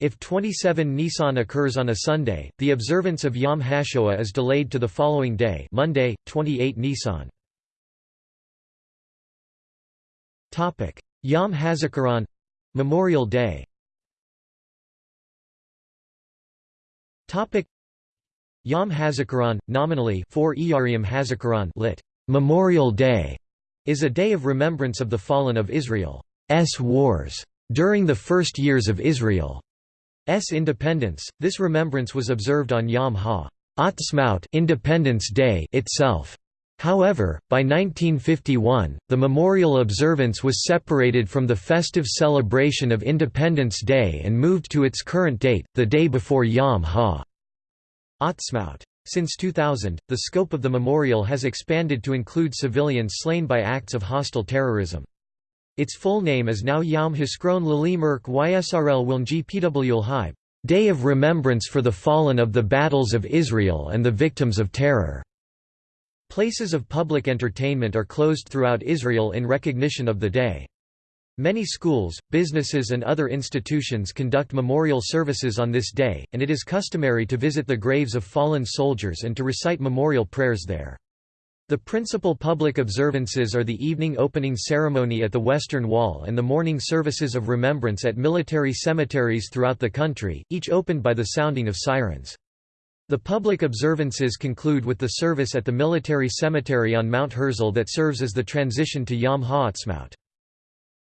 If 27 Nisan occurs on a Sunday, the observance of Yom HaShoah is delayed to the following day Monday, 28 Nisan. Yom HaZikaron — Memorial Day Yom HaZikaron, nominally 4 Iyariam HaZikaron lit. Memorial Day, is a day of remembrance of the fallen of Israel's wars during the first years of Israel. S independence. This remembrance was observed on Yom HaAtzmaut Independence Day itself. However, by 1951, the memorial observance was separated from the festive celebration of Independence Day and moved to its current date, the day before Yom HaAtzmaut. Since 2000, the scope of the memorial has expanded to include civilians slain by acts of hostile terrorism. Its full name is now Yom Hiskron Lili Merk Ysrl Wilnji Pwl Haib, Day of Remembrance for the Fallen of the Battles of Israel and the Victims of Terror. Places of public entertainment are closed throughout Israel in recognition of the day. Many schools, businesses and other institutions conduct memorial services on this day, and it is customary to visit the graves of fallen soldiers and to recite memorial prayers there. The principal public observances are the evening opening ceremony at the Western Wall and the morning services of remembrance at military cemeteries throughout the country, each opened by the sounding of sirens. The public observances conclude with the service at the military cemetery on Mount Herzl that serves as the transition to Yom HaAtzmaut.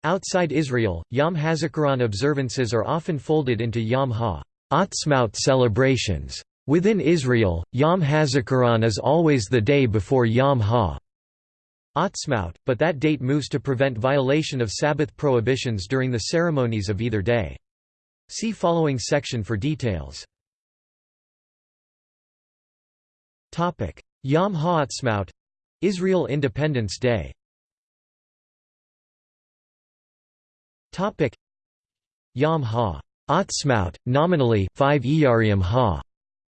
Outside Israel, Yom HaZikaron observances are often folded into Yom HaAtzmaut celebrations. Within Israel, Yom HaZikaron is always the day before Yom HaAtzmaut, but that date moves to prevent violation of Sabbath prohibitions during the ceremonies of either day. See following section for details. Yom HaAtzmaut — Israel Independence Day Yom HaAtzmaut, nominally 5 Iyariam Ha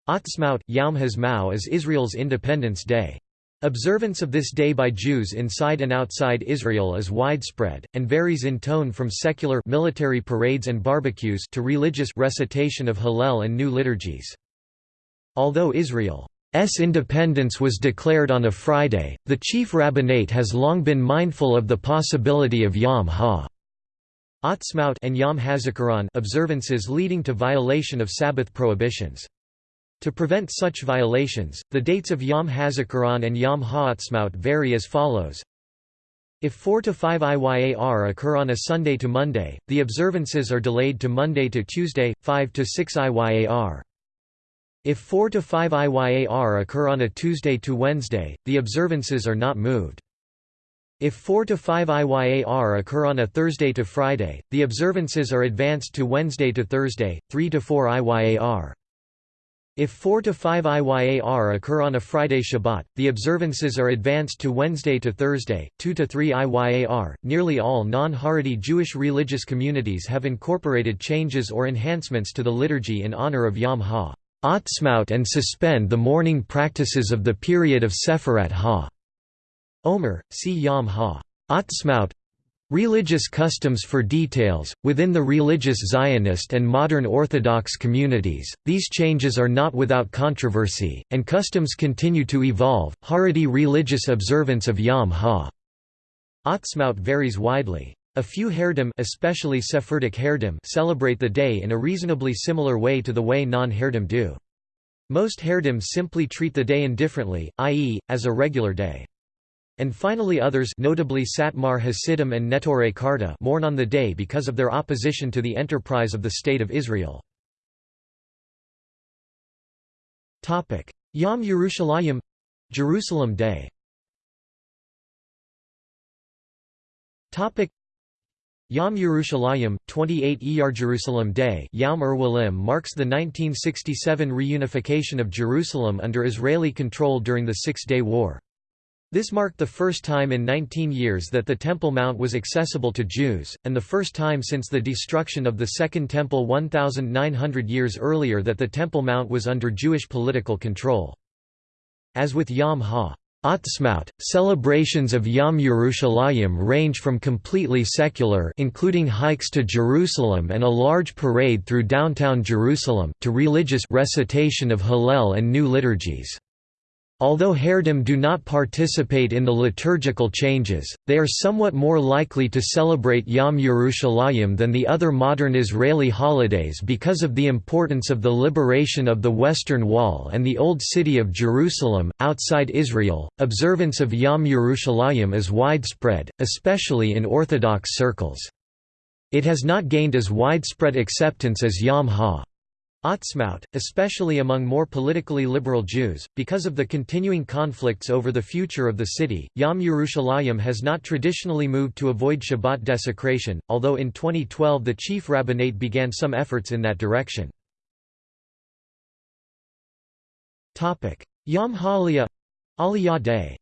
Atzmaut Yom HaZmau is Israel's Independence Day. Observance of this day by Jews inside and outside Israel is widespread, and varies in tone from secular military parades and barbecues to religious recitation of Hallel and new liturgies. Although Israel's independence was declared on a Friday, the chief rabbinate has long been mindful of the possibility of Yom HaAtzmaut and Yom HaZikaron observances leading to violation of Sabbath prohibitions. To prevent such violations, the dates of Yom HaZikaron and Yom HaAtzmaut vary as follows. If 4 to 5 IYAR occur on a Sunday to Monday, the observances are delayed to Monday to Tuesday, 5 to 6 IYAR. If 4 to 5 IYAR occur on a Tuesday to Wednesday, the observances are not moved. If 4 to 5 IYAR occur on a Thursday to Friday, the observances are advanced to Wednesday to Thursday, 3 to 4 IYAR. If 4 to 5 IYAR occur on a Friday Shabbat, the observances are advanced to Wednesday to Thursday, 2 to 3 IYAR. Nearly all non-Haredi Jewish religious communities have incorporated changes or enhancements to the liturgy in honor of Yom HaAtzmaut and suspend the mourning practices of the period of Sefirat Ha. Omer, see Yom HaAtzmaut Religious customs for details. Within the religious Zionist and modern Orthodox communities, these changes are not without controversy, and customs continue to evolve. Haredi religious observance of Yom HaAtzmaut varies widely. A few Haredim, especially Sephardic Haredim, celebrate the day in a reasonably similar way to the way non-Haredim do. Most Haredim simply treat the day indifferently, i.e., as a regular day. And finally others notably Satmar Hasidim and Neturei Karta mourn on the day because of their opposition to the enterprise of the State of Israel. Yom Yerushalayim — Jerusalem Day Yom Yerushalayim, 28 Iyar Jerusalem Day Yom Erwalim marks the 1967 reunification of Jerusalem under Israeli control during the Six-Day War. This marked the first time in 19 years that the Temple Mount was accessible to Jews, and the first time since the destruction of the Second Temple 1,900 years earlier that the Temple Mount was under Jewish political control. As with Yom Ha Atzmaut, celebrations of Yom Yerushalayim range from completely secular including hikes to Jerusalem and a large parade through downtown Jerusalem, to religious recitation of Hallel and new liturgies. Although Haredim do not participate in the liturgical changes, they are somewhat more likely to celebrate Yom Yerushalayim than the other modern Israeli holidays because of the importance of the liberation of the Western Wall and the Old City of Jerusalem. Outside Israel, observance of Yom Yerushalayim is widespread, especially in Orthodox circles. It has not gained as widespread acceptance as Yom Ha. Atzmaut, especially among more politically liberal Jews, because of the continuing conflicts over the future of the city, Yom Yerushalayim has not traditionally moved to avoid Shabbat desecration, although in 2012 the chief rabbinate began some efforts in that direction. Yom HaAliyah Aliyah Day.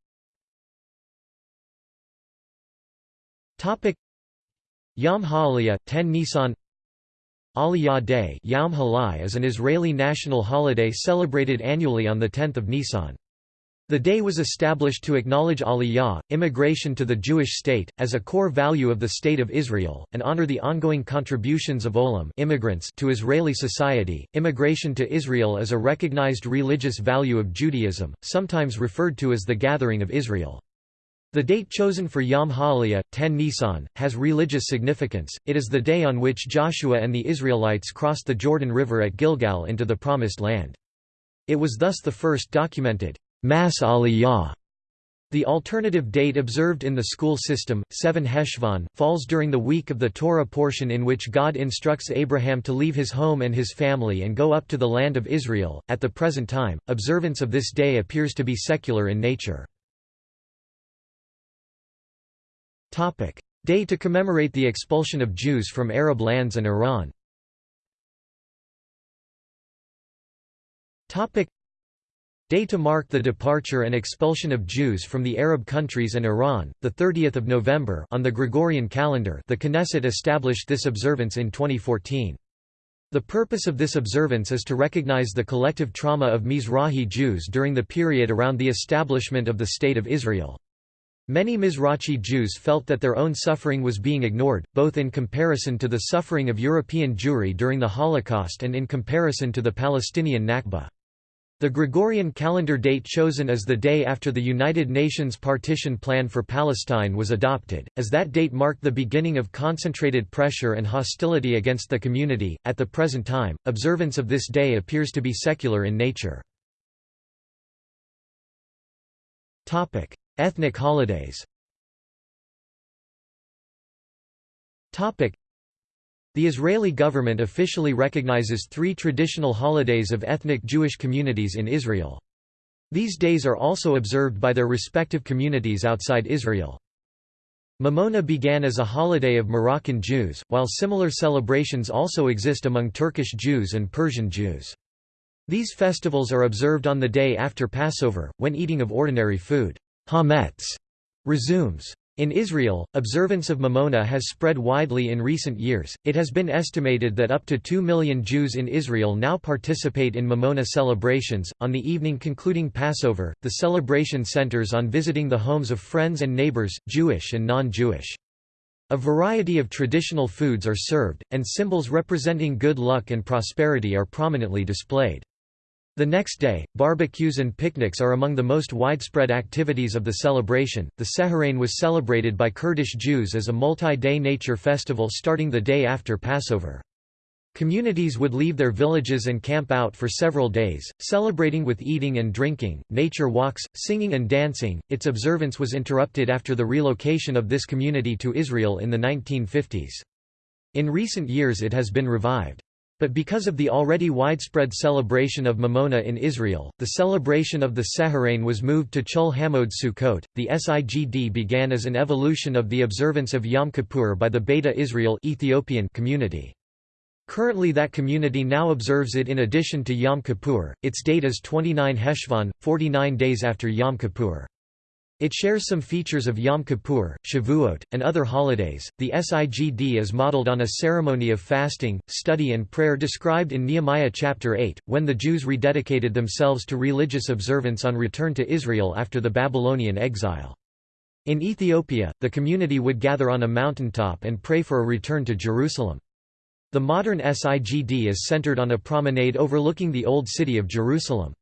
Yom HaAliyah 10 Nisan Aliyah Day Yom HaAliyah is an Israeli national holiday celebrated annually on 10 Nisan. The day was established to acknowledge Aliyah, immigration to the Jewish state, as a core value of the State of Israel, and honor the ongoing contributions of Olim immigrants to Israeli society. Immigration to Israel is a recognized religious value of Judaism, sometimes referred to as the Gathering of Israel. The date chosen for Yom HaAliyah, 10 Nisan, has religious significance, it is the day on which Joshua and the Israelites crossed the Jordan River at Gilgal into the Promised Land. It was thus the first documented mass aliyah. The alternative date observed in the school system, 7 Heshvan, falls during the week of the Torah portion in which God instructs Abraham to leave his home and his family and go up to the land of Israel. At the present time, observance of this day appears to be secular in nature. Day to commemorate the expulsion of Jews from Arab lands and Iran Day to mark the departure and expulsion of Jews from the Arab countries and Iran, 30 November on the Gregorian calendar the Knesset established this observance in 2014. The purpose of this observance is to recognize the collective trauma of Mizrahi Jews during the period around the establishment of the State of Israel. Many Mizrachi Jews felt that their own suffering was being ignored, both in comparison to the suffering of European Jewry during the Holocaust and in comparison to the Palestinian Nakba. The Gregorian calendar date chosen as the day after the United Nations partition plan for Palestine was adopted, as that date marked the beginning of concentrated pressure and hostility against the community. At the present time, observance of this day appears to be secular in nature. Topic: Ethnic holidays The Israeli government officially recognizes three traditional holidays of ethnic Jewish communities in Israel. These days are also observed by their respective communities outside Israel. Mimouna began as a holiday of Moroccan Jews, while similar celebrations also exist among Turkish Jews and Persian Jews. These festivals are observed on the day after Passover, when eating of ordinary food. Hametz resumes. In Israel, observance of Mimouna has spread widely in recent years. It has been estimated that up to 2 million Jews in Israel now participate in Mimouna celebrations. On the evening concluding Passover, the celebration centers on visiting the homes of friends and neighbors, Jewish and non Jewish. A variety of traditional foods are served, and symbols representing good luck and prosperity are prominently displayed. The next day, barbecues and picnics are among the most widespread activities of the celebration. The Seharane was celebrated by Kurdish Jews as a multi day nature festival starting the day after Passover. Communities would leave their villages and camp out for several days, celebrating with eating and drinking, nature walks, singing and dancing. Its observance was interrupted after the relocation of this community to Israel in the 1950s. In recent years it has been revived. But because of the already widespread celebration of Mimouna in Israel, the celebration of the Seharane was moved to Chol HaMoed Sukkot. The Sigd began as an evolution of the observance of Yom Kippur by the Beta Israel Ethiopian community. Currently that community now observes it in addition to Yom Kippur, its date is 29 Heshvan, 49 days after Yom Kippur. It shares some features of Yom Kippur, Shavuot, and other holidays. The Sigd is modeled on a ceremony of fasting, study, and prayer described in Nehemiah chapter 8, when the Jews rededicated themselves to religious observance on return to Israel after the Babylonian exile. In Ethiopia, the community would gather on a mountaintop and pray for a return to Jerusalem. The modern Sigd is centered on a promenade overlooking the Old City of Jerusalem.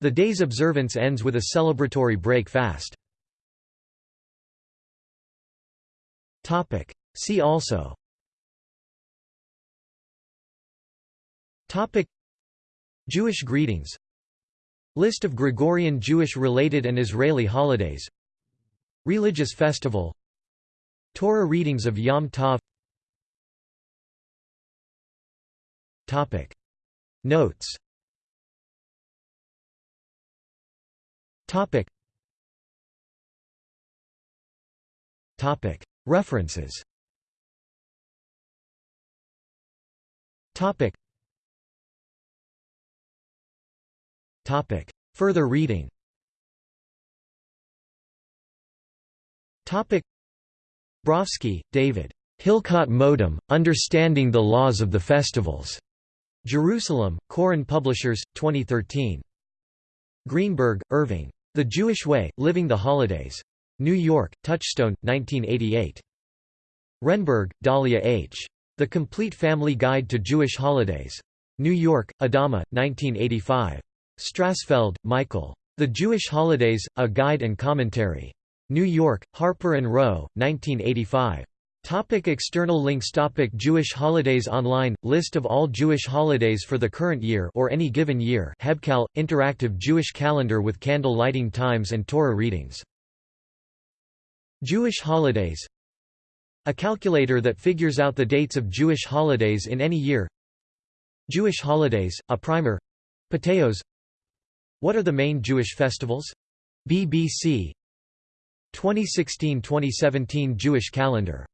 The day's observance ends with a celebratory break fast. See also. Topic. Jewish greetings. List of Gregorian Jewish-related and Israeli holidays. Religious festival. Torah readings of Yom Tov. Topic. Notes Topic Topic References Topic Topic Further reading Topic Brofsky, David. Hilkhot Moadim: Understanding the Laws of the Festivals. Jerusalem, Koren Publishers, 2013. Greenberg, Irving. The Jewish Way, Living the Holidays. New York, Touchstone, 1988. Renberg, Dahlia H. The Complete Family Guide to Jewish Holidays. New York, Adama, 1985. Strassfeld, Michael. The Jewish Holidays, A Guide and Commentary. New York, Harper & Row, 1985. Topic external links Topic Jewish holidays Online, list of all Jewish holidays for the current year or any given year Hebcal, interactive Jewish calendar with candle lighting times and Torah readings. Jewish holidays. A calculator that figures out the dates of Jewish holidays in any year. Jewish holidays, a primer. Patheos What are the main Jewish festivals? BBC 2016–2017 Jewish calendar